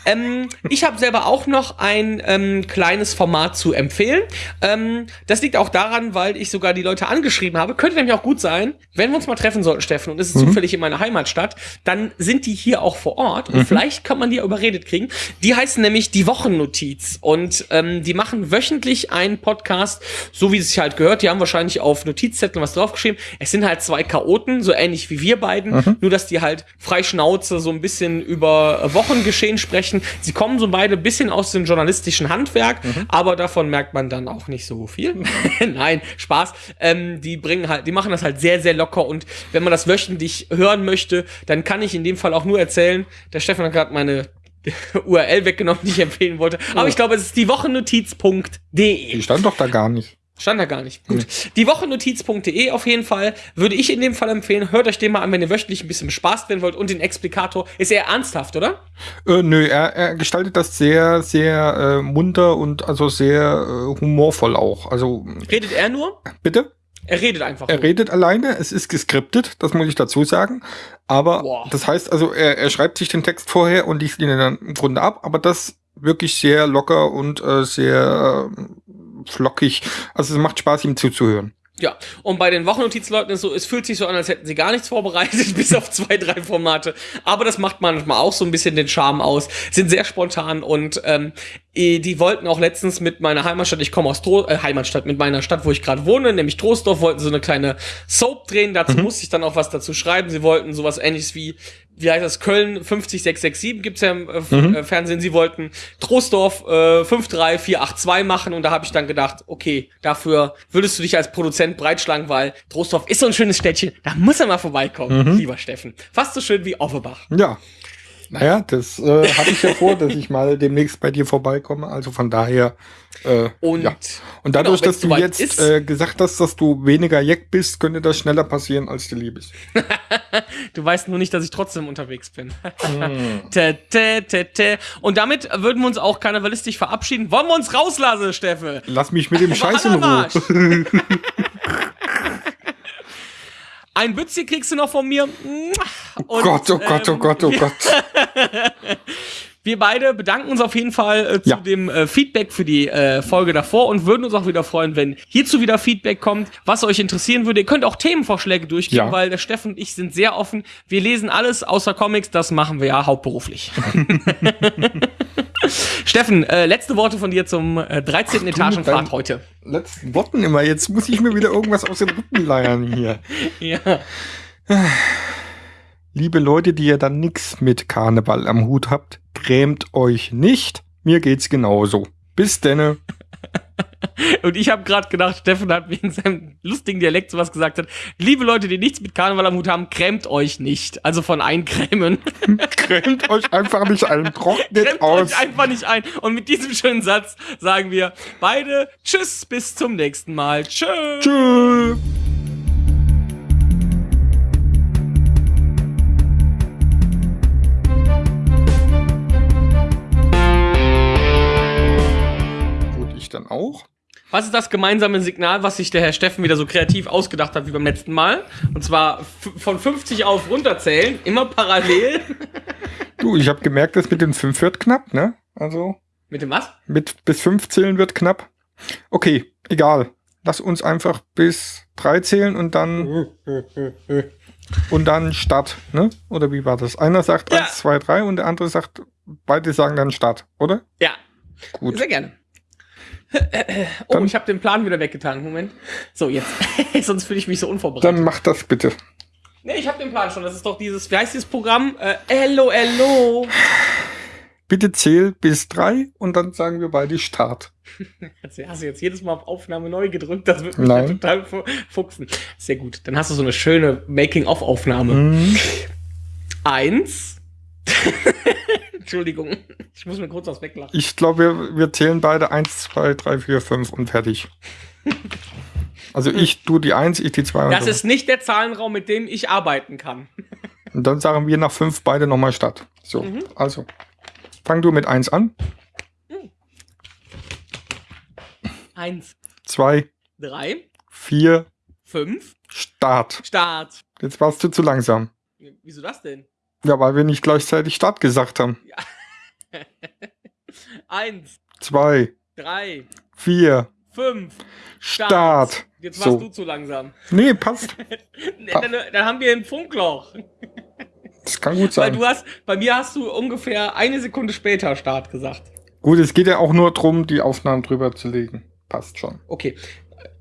ähm, ich habe selber auch noch ein ähm, kleines Format zu empfehlen. Ähm, das liegt auch daran, weil ich sogar die Leute angeschrieben habe. Könnte nämlich auch gut sein, wenn wir uns mal treffen sollten, Steffen, und es ist zufällig in meiner Heimatstadt, dann sind die hier auch vor Ort und vielleicht kann man die überredet kriegen. Die heißen nämlich die Wochennotiz und ähm, die machen wöchentlich einen Podcast, so wie es sich halt gehört. Die haben wahrscheinlich auf Notizzetteln was draufgeschrieben. Es sind halt zwei Chaoten, so ähnlich wie wir beiden, nur dass die halt frei Schnauze so ein bisschen über Wochengeschehen sprechen. Sie kommen so beide ein bisschen aus dem journalistischen Handwerk, aber davon merkt man dann auch nicht so viel. Nein, Spaß. Ähm, die bringen halt, die machen das halt sehr, sehr locker und wenn man das wöchentlich hören möchte, dann kann ich in dem Fall auch nur erzählen, der Stefan hat gerade meine URL weggenommen, die ich empfehlen wollte. Aber ich glaube, es ist die Wochennotiz.de. Die stand doch da gar nicht. Stand da gar nicht. Gut. Die Wochennotiz.de auf jeden Fall würde ich in dem Fall empfehlen. Hört euch den mal an, wenn ihr wöchentlich ein bisschen bespaßt werden wollt. Und den Explikator ist eher ernsthaft, oder? Äh, nö, er, er gestaltet das sehr, sehr äh, munter und also sehr äh, humorvoll auch. Also Redet er nur? bitte? Er redet einfach. Er nur. redet alleine, es ist geskriptet, das muss ich dazu sagen. Aber Boah. das heißt also, er, er schreibt sich den Text vorher und liest ihn dann im Grunde ab, aber das wirklich sehr locker und äh, sehr äh, flockig. Also es macht Spaß, ihm zuzuhören. Ja, und bei den Wochennotizleuten ist so, es fühlt sich so an, als hätten sie gar nichts vorbereitet, bis auf zwei, drei Formate. Aber das macht manchmal auch so ein bisschen den Charme aus. Sind sehr spontan und ähm, eh, die wollten auch letztens mit meiner Heimatstadt, ich komme aus Tro äh, Heimatstadt, mit meiner Stadt, wo ich gerade wohne, nämlich Troisdorf, wollten so eine kleine Soap drehen. Dazu musste ich dann auch was dazu schreiben. Sie wollten sowas ähnliches wie, wie heißt das, Köln 50667 gibt's ja im äh, F- äh, Fernsehen. Sie wollten Troisdorf äh, 53482 machen und da habe ich dann gedacht, okay, dafür würdest du dich als Produzent breitschlagen, weil Troisdorf ist so ein schönes Städtchen, da muss er mal vorbeikommen, lieber Steffen. Fast so schön wie Offenbach. Ja. Naja, das äh, hatte ich ja vor, dass ich mal demnächst bei dir vorbeikomme. Also von daher. Äh, Und, ja. Und dadurch, genau, dass du jetzt ist- äh, gesagt hast, dass du weniger Jack bist, könnte das schneller passieren, als dir lieb ist. Du weißt nur nicht, dass ich trotzdem unterwegs bin. Tä, tä, tä, tä. Und damit würden wir uns auch karnevalistisch verabschieden. Wollen wir uns rauslassen, Steffe? Lass mich mit dem Scheiß in. Ruhe. Ein Bützi kriegst du noch von mir. Und, Oh Gott, oh Gott, oh Gott, oh Gott. Wir beide bedanken uns auf jeden Fall äh, zu Ja. dem äh, Feedback für die äh, Folge davor und würden uns auch wieder freuen, wenn hierzu wieder Feedback kommt, was euch interessieren würde. Ihr könnt auch Themenvorschläge durchgeben, Ja. weil der Steffen und ich sind sehr offen. Wir lesen alles außer Comics, das machen wir ja hauptberuflich. Steffen, äh, letzte Worte von dir zum äh, 13. Etagenfahrt dein- heute. Letzten Worten immer. Jetzt muss ich mir wieder irgendwas aus den Rippen leiern hier. Ja. Liebe Leute, die ihr dann nix mit Karneval am Hut habt, grämt euch nicht. Mir geht's genauso. Bis denne. Und ich habe gerade gedacht, Steffen hat wegen seinem lustigen Dialekt sowas gesagt hat. Liebe Leute, die nichts mit Karneval am Hut haben, krämt euch nicht. Also von eincremen. Grämt euch einfach nicht ein. Trocknet Klemmt aus. euch einfach nicht ein. Und mit diesem schönen Satz sagen wir beide Tschüss, bis zum nächsten Mal. Tschüss. Tschüss. Auch. Was ist das gemeinsame Signal, was sich der Herr Steffen wieder so kreativ ausgedacht hat wie beim letzten Mal? Und zwar von 50 auf runterzählen, immer parallel. Du, ich habe gemerkt, das mit den 5 wird knapp, ne? Also Mit dem was? mit bis 5 zählen wird knapp. Okay, egal. Lass uns einfach bis 3 zählen und dann und dann Start, ne? Oder wie war das? Einer sagt Ja. 1, 2, 3 und der andere sagt, beide sagen dann Start, oder? Ja, Gut. sehr gerne. Oh, Dann- ich habe den Plan wieder weggetan. Moment. So, jetzt. Sonst fühle ich mich so unvorbereitet. Dann mach das bitte. Nee, ich habe den Plan schon. Das ist doch dieses, wie heißt dieses Programm? Äh, hello, hello. Bitte zähl bis 3 und dann sagen wir beide Start. Also, hast du jetzt jedes Mal auf Aufnahme neu gedrückt? Das wird mich ja total fu- fuchsen. Sehr gut. Dann hast du so eine schöne Making-of-Aufnahme. Mhm. Eins. Entschuldigung. Ich muss mir kurz was weglachen. Ich glaube, wir, wir zählen beide 1, 2, 3, 4, 5 und fertig. Also ich, du die 1, ich die 2 und Das so. ist nicht der Zahlenraum, mit dem ich arbeiten kann. Und dann sagen wir nach 5 beide nochmal Start. So, Mhm. also. Fang du mit 1 an. Eins, 2, drei, 4, fünf, Start. Start. Jetzt warst du zu langsam. Wieso das denn? Ja, weil wir nicht gleichzeitig Start gesagt haben. Eins, 2, drei, 4, fünf, Start. Jetzt warst So. du zu langsam. Nee, passt. Dann, dann haben wir ein Funkloch. Das kann gut Weil sein. du hast, bei mir hast du ungefähr eine Sekunde später Start gesagt. Gut, es geht ja auch nur darum, die Aufnahmen drüber zu legen. Passt schon. Okay.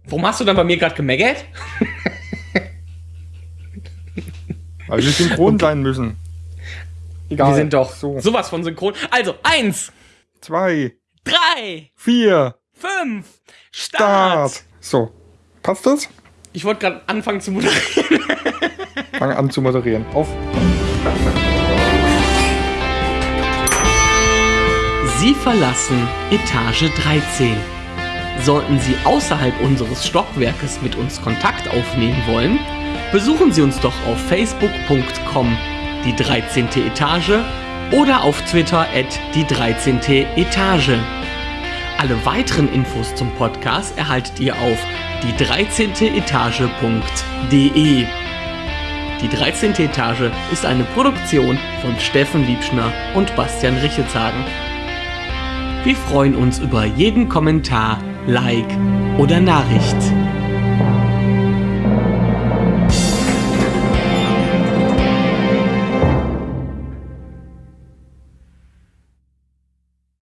Warum hast du dann bei mir gerade gemeckert? Weil wir synchron sein müssen. Egal. Wir sind doch so. sowas von synchron. Also, eins, 2, drei, 4, fünf, Start. Start. So. Passt das? Ich wollte gerade anfangen zu moderieren. Fang an zu moderieren. Auf. Sie verlassen Etage 13. Sollten Sie außerhalb unseres Stockwerkes mit uns Kontakt aufnehmen wollen, besuchen Sie uns doch auf facebook.com die 13. Etage oder auf Twitter at die 13. Etage. Alle weiteren Infos zum Podcast erhaltet ihr auf die 13. Etage.de. Die 13. Etage ist eine Produktion von Steffen Liebschner und Bastian Richelshagen. Wir freuen uns über jeden Kommentar, Like oder Nachricht.